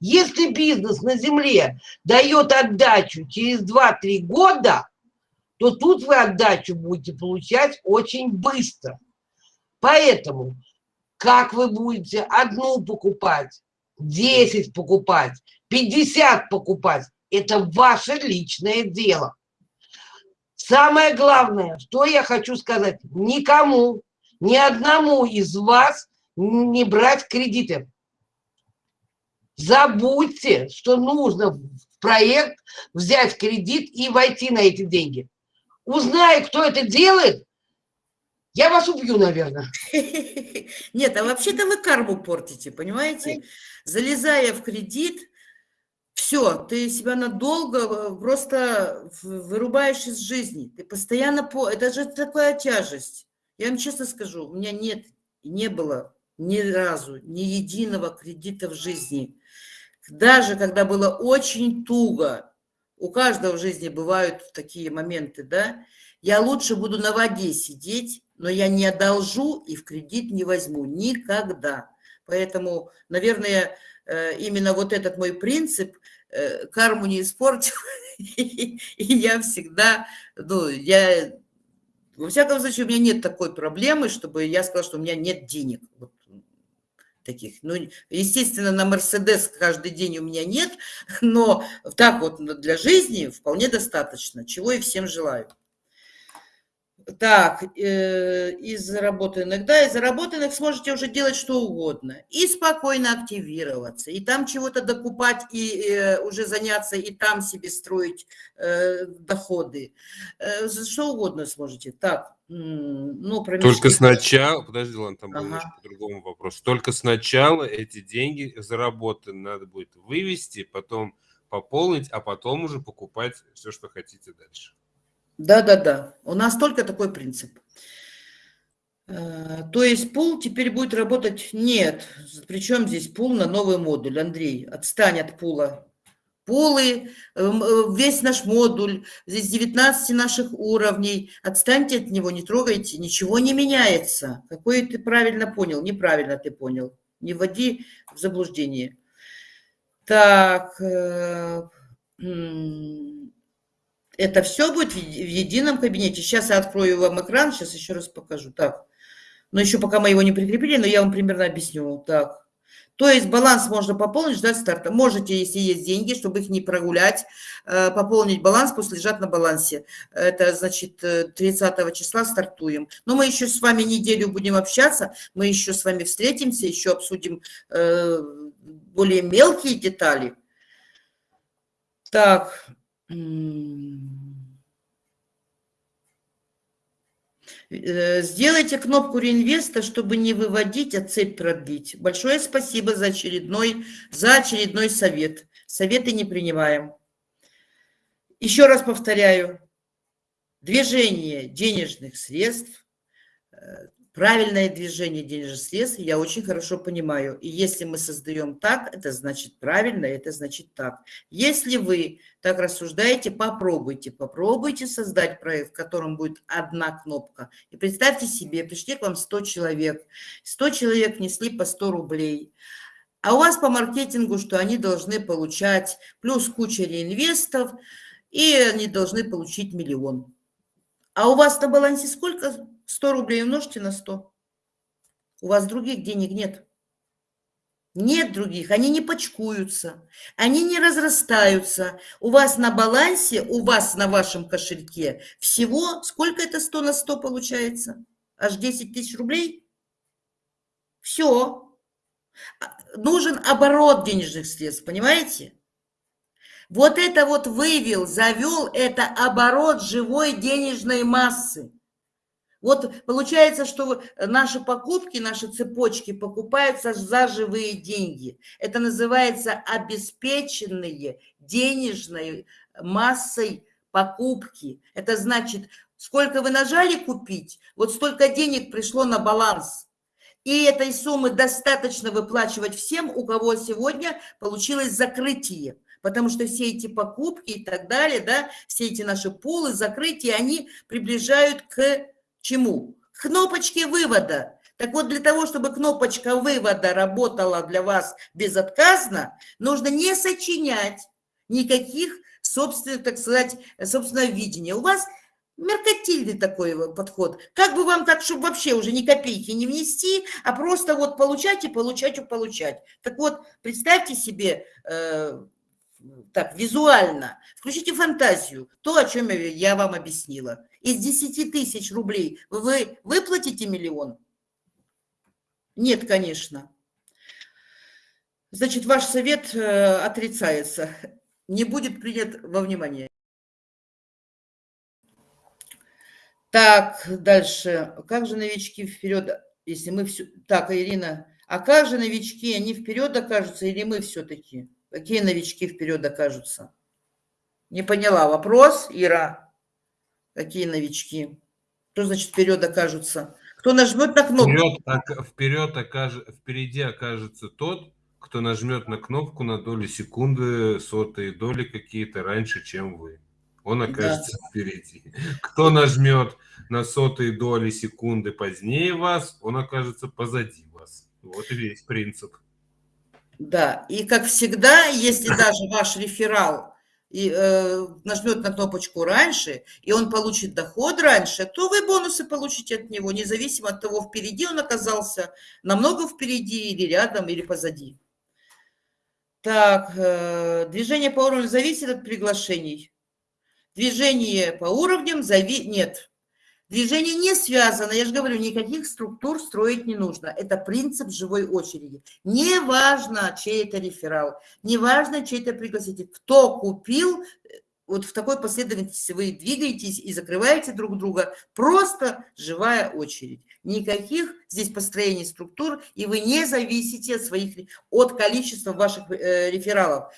Если бизнес на земле дает отдачу через 2-3 года, то тут вы отдачу будете получать очень быстро. Поэтому, как вы будете одну покупать, 10 покупать, 50 покупать, это ваше личное дело. Самое главное, что я хочу сказать, никому, ни одному из вас не брать кредиты. Забудьте, что нужно в проект взять кредит и войти на эти деньги. Узнаю, кто это делает, я вас убью, наверное.
Нет, а вообще-то вы карму портите, понимаете? Залезая в кредит, все, ты себя надолго э, просто вырубаешь из жизни. Ты постоянно... По... Это же такая тяжесть. Я вам честно скажу, у меня нет, не было ни разу, ни единого кредита в жизни. Даже когда было очень туго, у каждого в жизни бывают такие моменты, да, я лучше буду на воде сидеть, но я не одолжу и в кредит не возьму никогда. Поэтому, наверное, э, именно вот этот мой принцип э, карму не испортил, и я всегда, ну, я, во всяком случае, у меня нет такой проблемы, чтобы я сказала, что у меня нет денег. Вот таких. Ну, естественно, на Мерседес каждый день у меня нет, но так вот для жизни вполне достаточно, чего и всем желаю. Так, э, из заработанных, да, из заработанных сможете уже делать что угодно. И спокойно активироваться, и там чего-то докупать, и э, уже заняться, и там себе строить э, доходы. Э, что угодно сможете. Так, ну,
про Только сначала, подожди, ладно, там был ага. немножко по-другому вопрос. Только сначала эти деньги заработанные надо будет вывести, потом пополнить, а потом уже покупать все, что хотите дальше.
Да-да-да, у нас только такой принцип. Э, то есть пул теперь будет работать? Нет. Причем здесь пул на новый модуль? Андрей, отстань от пула. Пулы, эм, э, весь наш модуль, здесь 19 наших уровней. Отстаньте от него, не трогайте, ничего не меняется. Какой ты правильно понял? Неправильно ты понял. Не вводи в заблуждение. Так, э, это все будет в едином кабинете. Сейчас я открою вам экран, сейчас еще раз покажу. Так, но еще пока мы его не прикрепили, но я вам примерно объясню. Так, то есть баланс можно пополнить, ждать старта. Можете, если есть деньги, чтобы их не прогулять, э, пополнить баланс, пусть лежат на балансе. Это значит 30 э, числа стартуем. Но мы еще с вами неделю будем общаться, мы еще с вами встретимся, еще обсудим э, более мелкие детали. Так, Э, сделайте кнопку реинвеста, чтобы не выводить, а цепь продлить. Большое спасибо за очередной, за очередной совет. Советы не принимаем. Еще раз повторяю. Движение денежных средств э, Правильное движение денежных средств я очень хорошо понимаю. И если мы создаем так, это значит правильно, это значит так. Если вы так рассуждаете, попробуйте. Попробуйте создать проект, в котором будет одна кнопка. И представьте себе, пришли к вам 100 человек. 100 человек несли по 100 рублей. А у вас по маркетингу, что они должны получать плюс куча реинвестов, и они должны получить миллион. А у вас на балансе сколько? 100 рублей умножьте на 100. У вас других денег нет. Нет других, они не почкуются, они не разрастаются. У вас на балансе, у вас на вашем кошельке всего, сколько это 100 на 100 получается? Аж 10 тысяч рублей? Все. А, нужен оборот денежных средств, понимаете? Вот это вот вывел, завел, это оборот живой денежной массы. Вот получается, что наши покупки, наши цепочки покупаются за живые деньги. Это называется обеспеченные денежной массой покупки. Это значит, сколько вы нажали купить, вот столько денег пришло на баланс. И этой суммы достаточно выплачивать всем, у кого сегодня получилось закрытие. Потому что все эти покупки и так далее, да, все эти наши пулы, закрытия, они приближают к чему? Кнопочке вывода. Так вот, для того, чтобы кнопочка вывода работала для вас безотказно, нужно не сочинять никаких собственных, так сказать, собственного видения. У вас меркантильный такой подход. Как бы вам так, чтобы вообще уже ни копейки не внести, а просто вот получать и получать и получать. Так вот, представьте себе, э, так, визуально, включите фантазию, то, о чем я вам объяснила из 10 тысяч рублей вы выплатите миллион? Нет, конечно. Значит, ваш совет э, отрицается, не будет принят во внимание. Так, дальше. Как же новички вперед, если мы все... Так, Ирина, а как же новички, они вперед окажутся или мы все-таки? Какие новички вперед окажутся? Не поняла вопрос, Ира. Какие новички? Что значит вперед окажутся? Кто нажмет на кнопку?
Вперед, вперед окаж... Впереди окажется тот, кто нажмет на кнопку на долю секунды, сотые доли какие-то раньше, чем вы. Он окажется да. впереди. Кто нажмет на сотые доли секунды позднее вас, он окажется позади вас. Вот и весь принцип.
Да, и как всегда, если даже ваш реферал и э, нажмет на кнопочку раньше, и он получит доход раньше, то вы бонусы получите от него, независимо от того, впереди он оказался, намного впереди или рядом, или позади. Так, э, движение по уровню зависит от приглашений. Движение по уровням зави... нет. Движение не связано, я же говорю, никаких структур строить не нужно. Это принцип живой очереди. Неважно, чей это реферал, неважно, чей это пригласитель. Кто купил, вот в такой последовательности вы двигаетесь и закрываете друг друга. Просто живая очередь. Никаких здесь построений структур, и вы не зависите от, своих, от количества ваших э, рефералов.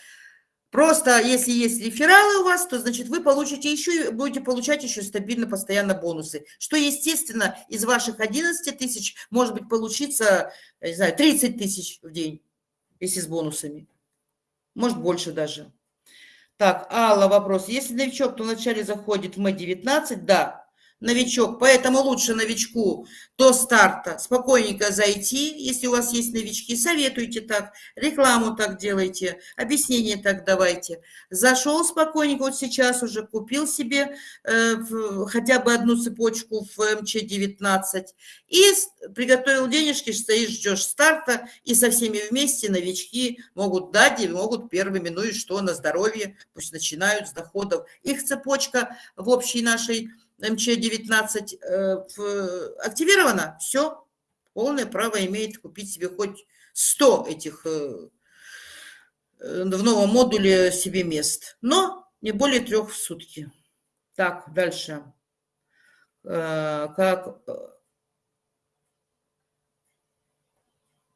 Просто если есть рефералы у вас, то значит вы получите еще, будете получать еще стабильно, постоянно бонусы. Что, естественно, из ваших 11 тысяч может быть получиться, не знаю, 30 тысяч в день, если с бонусами. Может больше даже. Так, Алла, вопрос. Если новичок, то вначале заходит в М19, да, новичок, поэтому лучше новичку до старта спокойненько зайти, если у вас есть новички, советуйте так, рекламу так делайте, объяснение так давайте. Зашел спокойненько, вот сейчас уже купил себе э, в, хотя бы одну цепочку в МЧ-19 и приготовил денежки, стоишь, ждешь старта, и со всеми вместе новички могут дать и могут первыми, ну и что, на здоровье, пусть начинают с доходов. Их цепочка в общей нашей МЧ-19 э, активировано, все, полное право имеет купить себе хоть 100 этих э, э, в новом модуле себе мест, но не более трех в сутки. Так, дальше. Как,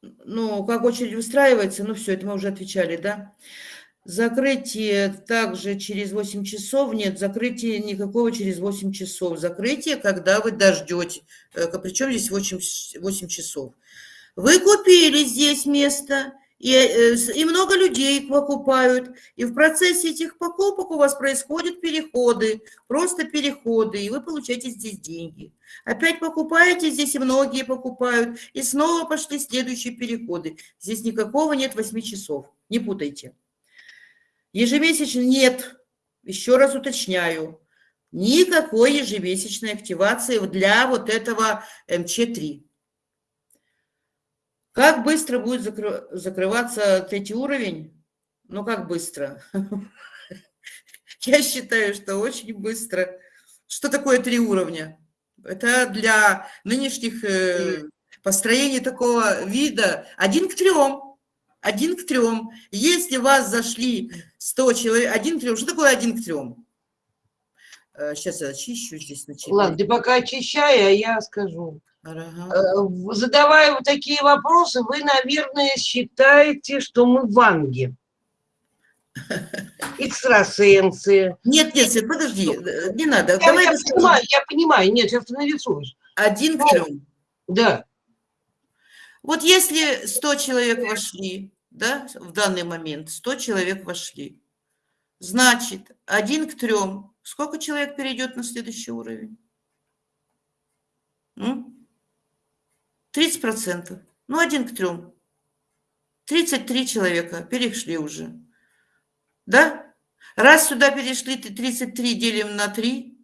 ну, как очередь выстраивается, ну, все, это мы уже отвечали, да? Закрытие также через 8 часов. Нет, закрытия никакого через 8 часов. Закрытие, когда вы дождете. Э, Причем здесь 8, 8 часов. Вы купили здесь место, и, э, и много людей покупают. И в процессе этих покупок у вас происходят переходы, просто переходы, и вы получаете здесь деньги. Опять покупаете здесь, и многие покупают, и снова пошли следующие переходы. Здесь никакого нет 8 часов, не путайте. Ежемесячно нет, еще раз уточняю, никакой ежемесячной активации для вот этого МЧ-3. Как быстро будет закры... закрываться третий уровень? Ну, как быстро? Я считаю, что очень быстро. Что такое три уровня? Это для нынешних э, построений такого вида один к трем. Один к трем. Если вас зашли 100 человек, один к трем. Что такое один к трем? Сейчас я очищу здесь.
Начинаю. Ладно, ты пока очищай, а я скажу. Ага. Э, задавая вот такие вопросы, вы, наверное, считаете, что мы ванги. Экстрасенсы.
Нет, нет, Свет, подожди, э, не надо.
Я, Давай я понимаю, я понимаю, нет, сейчас ты нарисуешь.
Один к трем.
Да.
Вот если 100 человек вошли, да, в данный момент 100 человек вошли, значит, один к трем, сколько человек перейдет на следующий уровень? 30%. Ну, один к трем. 33 человека перешли уже. Да? Раз сюда перешли 33 делим на 3,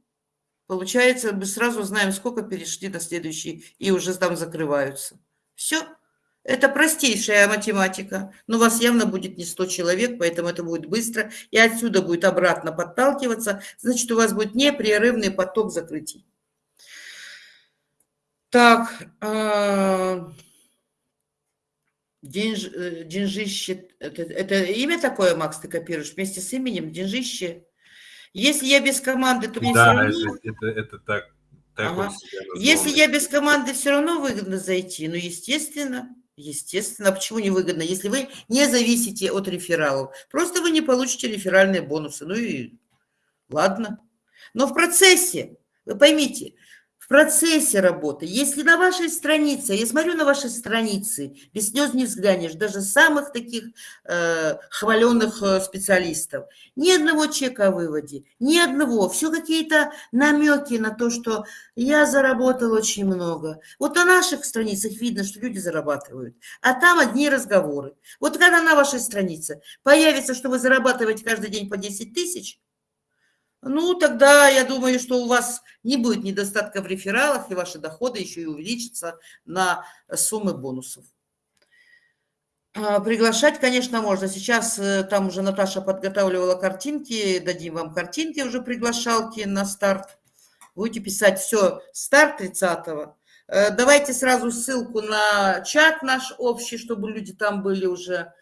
получается, мы сразу знаем, сколько перешли на следующий, и уже там закрываются. Все. Это простейшая математика. Но у вас явно будет не 100 человек, поэтому это будет быстро. И отсюда будет обратно подталкиваться. Значит, у вас будет непрерывный поток закрытий. Так, а, денж, э, это, это имя такое, Макс, ты копируешь вместе с именем, деньжище. Если я без команды, то мне
да, все равно... это, это, это так. так
ага. Если я без команды, все равно выгодно зайти. Ну, естественно, естественно. Почему не выгодно? Если вы не зависите от рефералов. Просто вы не получите реферальные бонусы. Ну и ладно. Но в процессе, вы поймите, процессе работы, если на вашей странице, я смотрю на ваши страницы, без слез не взглянешь, даже самых таких э, хваленных э, специалистов, ни одного чека о выводе, ни одного, все какие-то намеки на то, что я заработал очень много. Вот на наших страницах видно, что люди зарабатывают, а там одни разговоры. Вот когда на вашей странице появится, что вы зарабатываете каждый день по 10 тысяч, ну, тогда я думаю, что у вас не будет недостатка в рефералах, и ваши доходы еще и увеличатся на суммы бонусов. А, приглашать, конечно, можно. Сейчас э, там уже Наташа подготавливала картинки, дадим вам картинки уже приглашалки на старт. Будете писать все, старт 30-го. Э, давайте сразу ссылку на чат наш общий, чтобы люди там были уже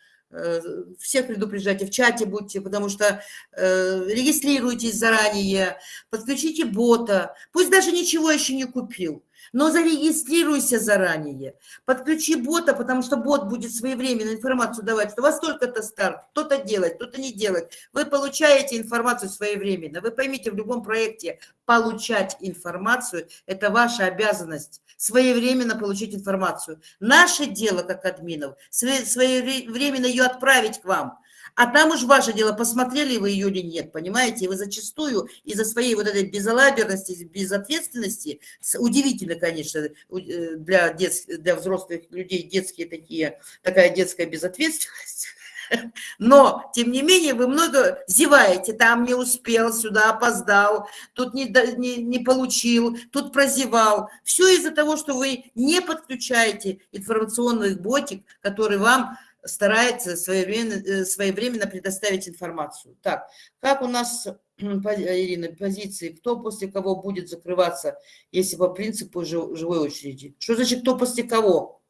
всех предупреждайте, в чате будьте, потому что э, регистрируйтесь заранее, подключите бота, пусть даже ничего еще не купил, но зарегистрируйся заранее, подключи бота, потому что бот будет своевременно информацию давать, что у вас только-то старт, кто-то делает, кто-то не делает. Вы получаете информацию своевременно. Вы поймите, в любом проекте получать информацию – это ваша обязанность своевременно получить информацию. Наше дело, как админов, своевременно ее отправить к вам. А там уж ваше дело, посмотрели вы ее или нет, понимаете? Вы зачастую из-за своей вот этой безалаберности, безответственности, удивительно, конечно, э, для, детс, для взрослых людей детские такие, такая детская безответственность, но, тем не менее, вы много зеваете, там не успел, сюда опоздал, тут не, не, не получил, тут прозевал. Все из-за того, что вы не подключаете информационный ботик, который вам старается своевременно, э, своевременно предоставить информацию. Так, как у нас, Ирина, позиции, кто после кого будет закрываться, если по принципу живой очереди? Что значит, кто после кого?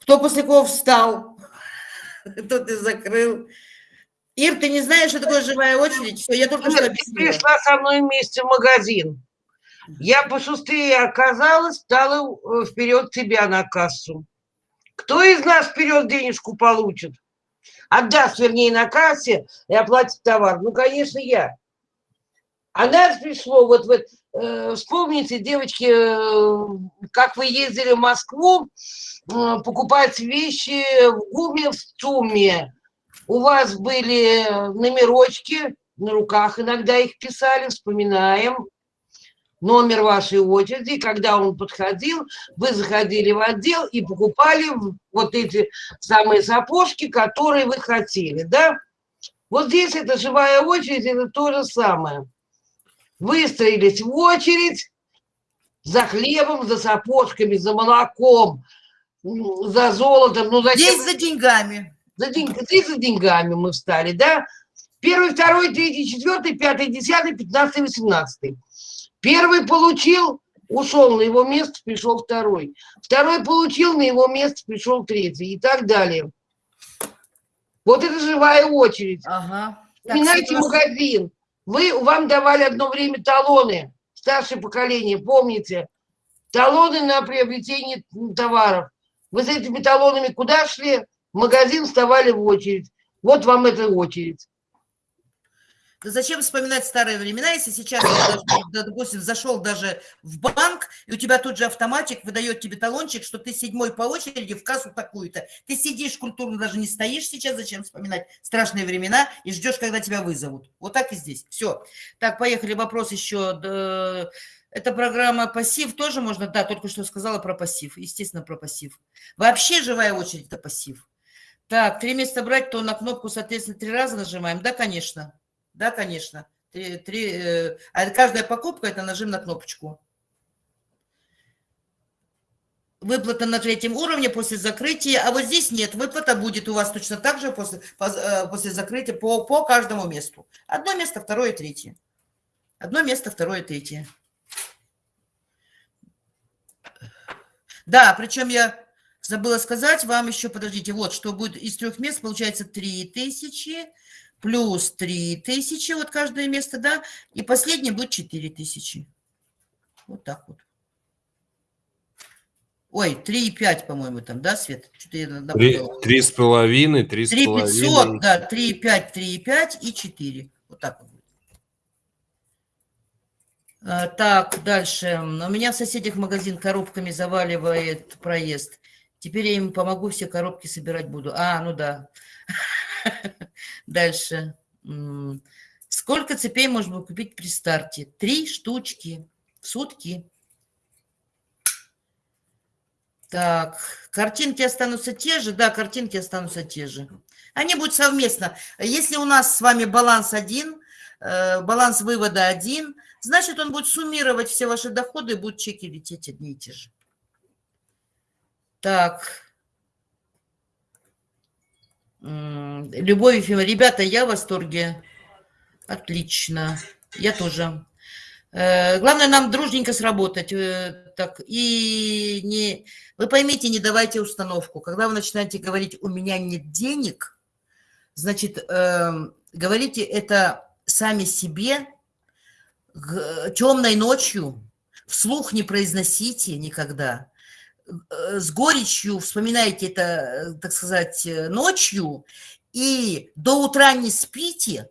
Кто после кого встал? Кто ты закрыл? Ир, ты не знаешь, что такое живая очередь? Все, я только что
объяснила. Ты пришла со мной вместе в магазин. Я пошустрее оказалась, стала э, вперед тебя на кассу. Кто из нас вперед денежку получит? Отдаст, вернее, на кассе и оплатит товар. Ну, конечно, я. А нас пришло, вот, вот э, вспомните, девочки, э, как вы ездили в Москву, э, покупать вещи в ГУМе, в ЦУМе. У вас были номерочки, на руках иногда их писали, вспоминаем номер вашей очереди, когда он подходил, вы заходили в отдел и покупали вот эти самые сапожки, которые вы хотели, да? Вот здесь это живая очередь, это то же самое. Выстроились в очередь за хлебом, за сапожками, за молоком, за золотом. Ну,
зачем? Здесь за деньгами.
За день... Здесь за деньгами мы встали, да? Первый, второй, третий, четвертый, пятый, десятый, пятнадцатый, восемнадцатый. Первый получил, ушел на его место, пришел второй. Второй получил, на его место пришел третий и так далее. Вот это живая очередь. Ага. Вспоминайте магазин. Вы, вам давали одно время талоны, старшее поколение, помните? Талоны на приобретение товаров. Вы с этими талонами куда шли? В магазин вставали в очередь. Вот вам эта очередь.
Зачем вспоминать старые времена, если сейчас, допустим, зашел даже в банк, и у тебя тут же автоматик выдает тебе талончик, что ты седьмой по очереди в кассу такую-то. Ты сидишь культурно, даже не стоишь сейчас, зачем вспоминать страшные времена, и ждешь, когда тебя вызовут. Вот так и здесь. Все. Так, поехали. Вопрос еще. Это программа пассив тоже можно? Да, только что сказала про пассив. Естественно, про пассив. Вообще живая очередь – это пассив. Так, три места брать, то на кнопку, соответственно, три раза нажимаем. Да, конечно. Да, конечно. Три, три, э, а каждая покупка – это нажим на кнопочку. Выплата на третьем уровне после закрытия, а вот здесь нет, выплата будет у вас точно так же после, э, после закрытия по, по каждому месту. Одно место, второе, третье. Одно место, второе, третье. Да, причем я забыла сказать вам еще, подождите, вот, что будет из трех мест, получается 3000, плюс 3000, вот каждое место, да, и последнее будет 4000. Вот так вот. Ой, 3,5, по-моему, там, да, Свет?
Три с половиной, три с половиной. 500,
да, 3,5, 3,5 и 4. Вот так вот. А, так, дальше. У меня в соседях магазин коробками заваливает проезд. Теперь я им помогу, все коробки собирать буду. А, ну да. Дальше. Сколько цепей можно купить при старте? Три штучки в сутки. Так, картинки останутся те же? Да, картинки останутся те же. Они будут совместно. Если у нас с вами баланс один, э, баланс вывода один, значит, он будет суммировать все ваши доходы и будут чеки лететь одни и те же. Так, Любовь Ефимовна, ребята, я в восторге. Отлично. Я тоже. Э, главное нам дружненько сработать. Э, так, и не... Вы поймите, не давайте установку. Когда вы начинаете говорить «у меня нет денег», значит, э, говорите это сами себе темной ночью, вслух не произносите никогда. Э, с горечью вспоминаете это, э, так сказать, э, ночью, и до утра не спите,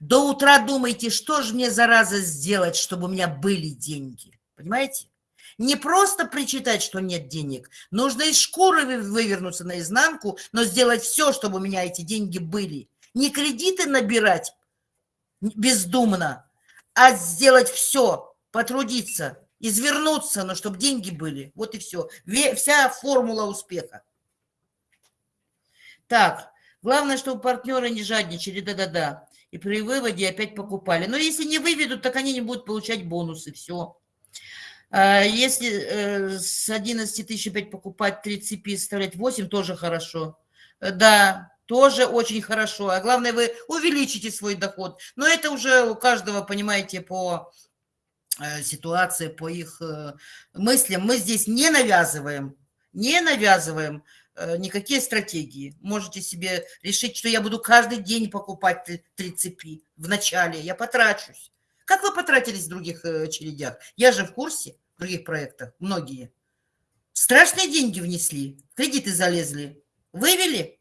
до утра думаете, что же мне, зараза, сделать, чтобы у меня были деньги. Понимаете? Не просто причитать, что нет денег. Нужно из шкуры вывернуться наизнанку, но сделать все, чтобы у меня эти деньги были. Не кредиты набирать бездумно, а сделать все, потрудиться, извернуться, но чтобы деньги были. Вот и все. Вся формула успеха. Так, главное, чтобы партнеры не жадничали, да-да-да. И при выводе опять покупали. Но если не выведут, так они не будут получать бонусы, все. А если э, с 11 тысяч опять покупать 3 цепи, составлять 8, тоже хорошо. Да, тоже очень хорошо. А главное, вы увеличите свой доход. Но это уже у каждого, понимаете, по Э, ситуации, по их э, мыслям. Мы здесь не навязываем, не навязываем э, никакие стратегии. Можете себе решить, что я буду каждый день покупать три цепи в начале, я потрачусь. Как вы потратились в других очередях? Я же в курсе в других проектах, многие. Страшные деньги внесли, кредиты залезли, вывели,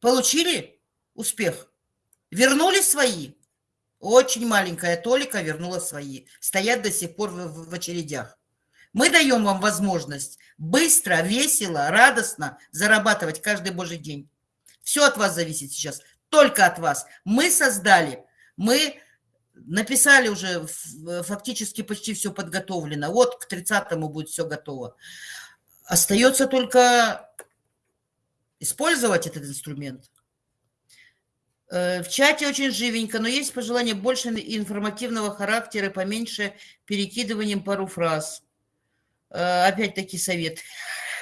получили успех, вернули свои, очень маленькая толика вернула свои. Стоят до сих пор в, в очередях. Мы даем вам возможность быстро, весело, радостно зарабатывать каждый божий день. Все от вас зависит сейчас, только от вас. Мы создали, мы написали уже фактически почти все подготовлено. Вот к 30-му будет все готово. Остается только использовать этот инструмент. Э, в чате очень живенько, но есть пожелание больше информативного характера, поменьше перекидыванием пару фраз. Э, опять-таки совет.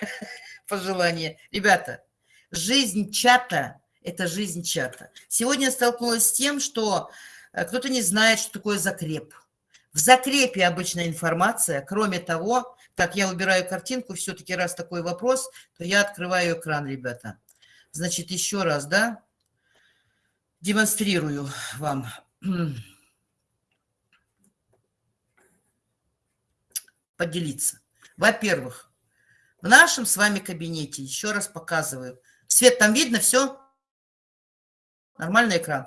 пожелание. Ребята, жизнь чата – это жизнь чата. Сегодня я столкнулась с тем, что э, кто-то не знает, что такое закреп. В закрепе обычная информация. Кроме того, так, я убираю картинку, все-таки раз такой вопрос, то я открываю экран, ребята. Значит, еще раз, да, демонстрирую вам. Поделиться. Во-первых, в нашем с вами кабинете, еще раз показываю. Свет там видно, все? Нормальный экран.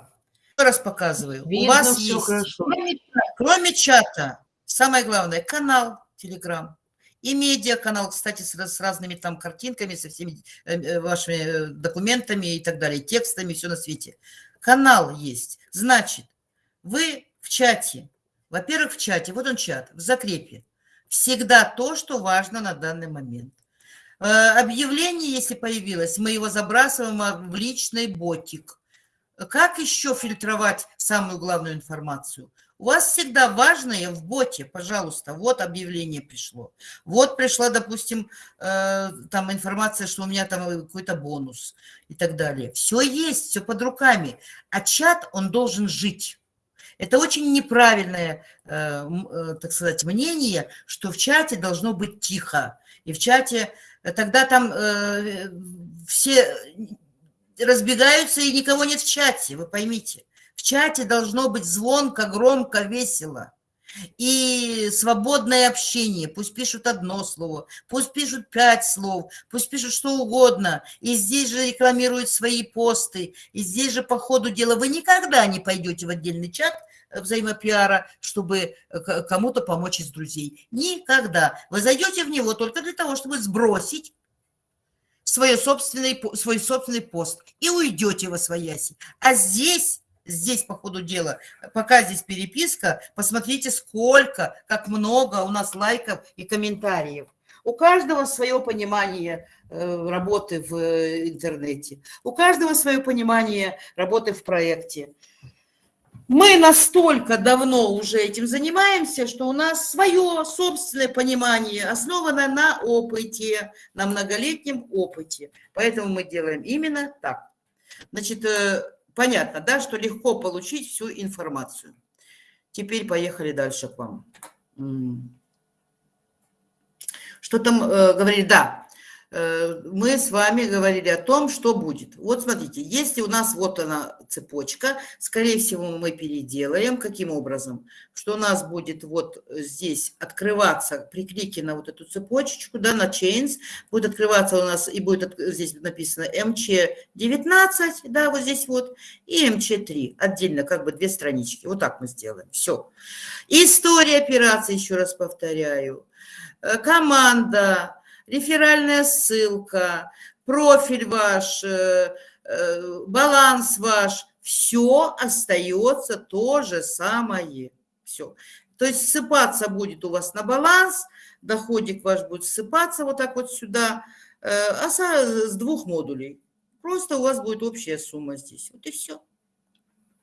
Еще раз показываю. Видно, У вас есть, хорошо. Кроме, кроме чата, самое главное, канал Telegram. И медиаканал, кстати, с, с разными там картинками, со всеми э, э вашими э, документами и так далее, текстами, все на свете. Канал есть. Значит, вы в чате, во-первых, в чате, вот он чат, в закрепе, всегда то, что важно на данный момент. Э, объявление, если появилось, мы его забрасываем в личный ботик. Как еще фильтровать самую главную информацию? У вас всегда важное в боте, пожалуйста, вот объявление пришло. Вот пришла, допустим, э, там информация, что у меня там какой-то бонус и так далее. Все есть, все под руками. А чат, он должен жить. Это очень неправильное, э, э, так сказать, мнение, что в чате должно быть тихо. И в чате тогда там все разбегаются и никого нет в чате, вы поймите. В чате должно быть звонко, громко, весело. И свободное общение. Пусть пишут одно слово, пусть пишут пять слов, пусть пишут что угодно. И здесь же рекламируют свои посты. И здесь же по ходу дела вы никогда не пойдете в отдельный чат взаимопиара, чтобы э, кому-то помочь из друзей. Никогда. Вы зайдете в него только для того, чтобы сбросить свой собственный, свой собственный пост и уйдете во свояси. А здесь здесь по ходу дела, пока здесь переписка, посмотрите, сколько, как много у нас лайков и комментариев. У каждого свое понимание э, работы в э, интернете, у каждого свое понимание работы в проекте. Мы настолько давно уже этим занимаемся, что у нас свое собственное понимание, основанное на опыте, на многолетнем опыте. Поэтому мы делаем именно так. Значит, э, Понятно, да, что легко получить всю информацию. Теперь поехали дальше к вам. Что там э, говорили? Да, мы с вами говорили о том, что будет. Вот смотрите, если у нас вот она цепочка, скорее всего, мы переделаем. Каким образом? Что у нас будет вот здесь открываться при клике на вот эту цепочечку, да, на chains, будет открываться у нас и будет здесь написано МЧ19, да, вот здесь вот, и МЧ3, отдельно как бы две странички. Вот так мы сделаем. Все. История операции, еще раз повторяю. Э, команда, реферальная ссылка, профиль ваш, э, э, баланс ваш, все остается то же самое. Все. То есть ссыпаться будет у вас на баланс, доходик ваш будет ссыпаться вот так вот сюда, э, а с двух модулей. Просто у вас будет общая сумма здесь. Вот и все.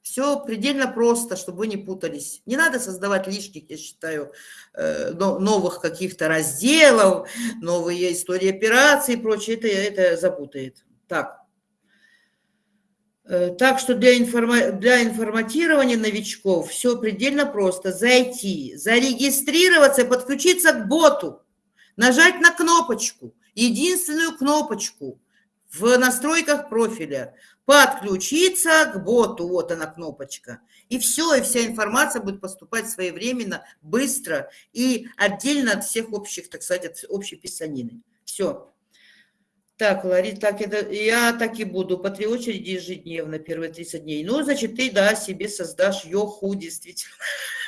Все предельно просто, чтобы вы не путались. Не надо создавать лишних, я считаю, э, новых каких-то разделов, новые истории операций и прочее. Это, это запутает. Так. Э, так что для, информа... для информатирования новичков все предельно просто. Зайти, зарегистрироваться, подключиться к боту, нажать на кнопочку, единственную кнопочку в настройках профиля – подключиться к боту, вот она кнопочка. И все, и вся информация будет поступать своевременно, быстро и отдельно от всех общих, так сказать, от общей писанины. Все. Так, Лари, так это, я так и буду, по три очереди ежедневно, первые 30 дней. Ну, значит, ты, да, себе создашь йоху, действительно,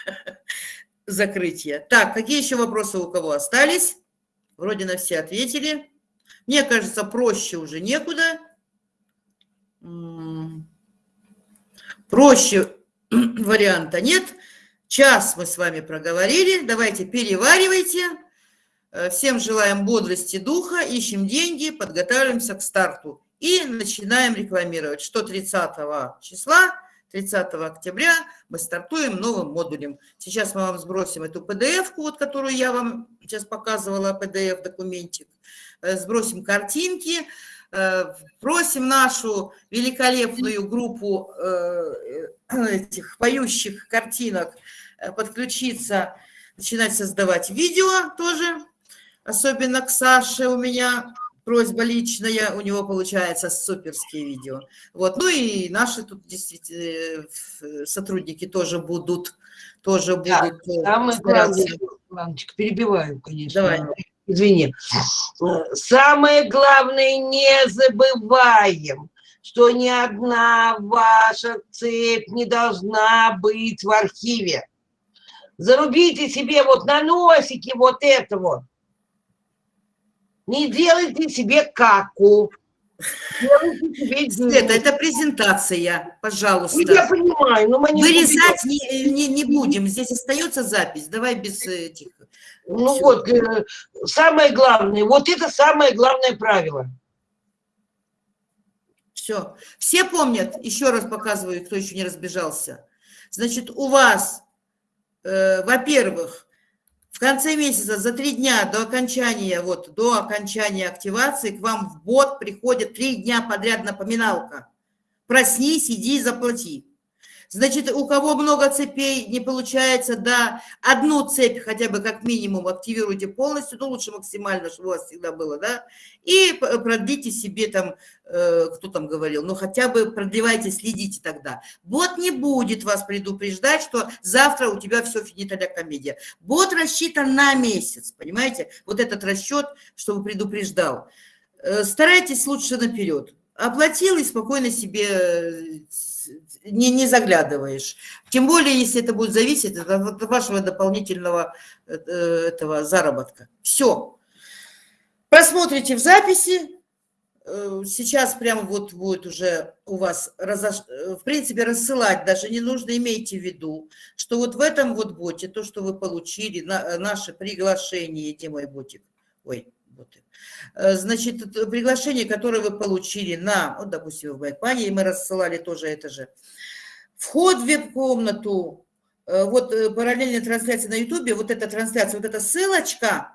закрытие. Так, какие еще вопросы у кого остались? Вроде на все ответили. Мне кажется, проще уже некуда. Проще варианта нет. Час мы с вами проговорили. Давайте переваривайте. Э, всем желаем бодрости духа, ищем деньги, подготавливаемся к старту. И начинаем рекламировать, что 30 числа 30 октября мы стартуем новым модулем. Сейчас мы вам сбросим эту PDF-ку, вот, которую я вам сейчас показывала, PDF-документик. Э, сбросим картинки, просим нашу великолепную группу э, этих поющих картинок подключиться, начинать создавать видео тоже, особенно к Саше у меня просьба личная, у него получается суперские видео. Вот. Ну и наши тут действительно э, сотрудники тоже будут, тоже
да,
будут
э, самое главное, Иваночка, перебиваю, конечно. Давай. Извини. Самое главное, не забываем, что ни одна ваша цепь не должна быть в архиве. Зарубите себе вот на носике вот это вот. Не делайте себе каку.
Это, это презентация, пожалуйста.
Ну, я понимаю, но мы
не Вырезать не, не, не будем, здесь остается запись, давай без этих.
Ну Все. вот, э, самое главное, вот это самое главное правило.
Все. Все помнят, еще раз показываю, кто еще не разбежался. Значит, у вас, э, во-первых, в конце месяца, за три дня до окончания, вот, до окончания активации к вам в бот приходит три дня подряд напоминалка. Проснись, иди, заплати. Значит, у кого много цепей не получается, да, одну цепь хотя бы как минимум активируйте полностью, ну лучше максимально, чтобы у вас всегда было, да, и продлите себе там, э, кто там говорил, ну хотя бы продлевайте, следите тогда. Бот не будет вас предупреждать, что завтра у тебя все финиталя комедия. Бот рассчитан на месяц, понимаете, вот этот расчет, чтобы предупреждал. Э, старайтесь лучше наперед. Оплатил и спокойно себе э, не, не заглядываешь. Тем более, если это будет зависеть от вашего дополнительного э, этого заработка. Все. Просмотрите в записи. Э, сейчас прямо вот будет уже у вас, разош... Э, в принципе, рассылать даже не нужно, имейте в виду, что вот в этом вот боте, то, что вы получили, на, наше приглашение, где мой ботик, ой, боты, значит, приглашение, которое вы получили на, вот, допустим, в Байкпане, и мы рассылали тоже это же, Вход в веб-комнату, э, вот э, параллельная трансляция на ютубе, вот эта трансляция, вот эта ссылочка,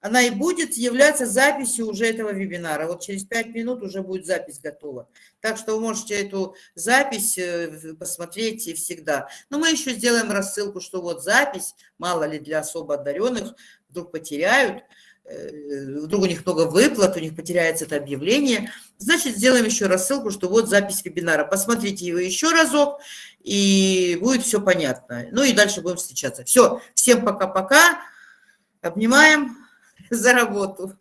она и будет являться записью уже этого вебинара. Вот через 5 минут уже будет запись готова. Так что вы можете эту запись э, посмотреть и всегда. Но мы еще сделаем рассылку, что вот запись, мало ли для особо одаренных, вдруг потеряют, вдруг у них много выплат, у них потеряется это объявление, значит, сделаем еще рассылку, что вот запись вебинара. Посмотрите его еще разок, и будет все понятно. Ну и дальше будем встречаться. Все, всем пока-пока. Обнимаем за работу.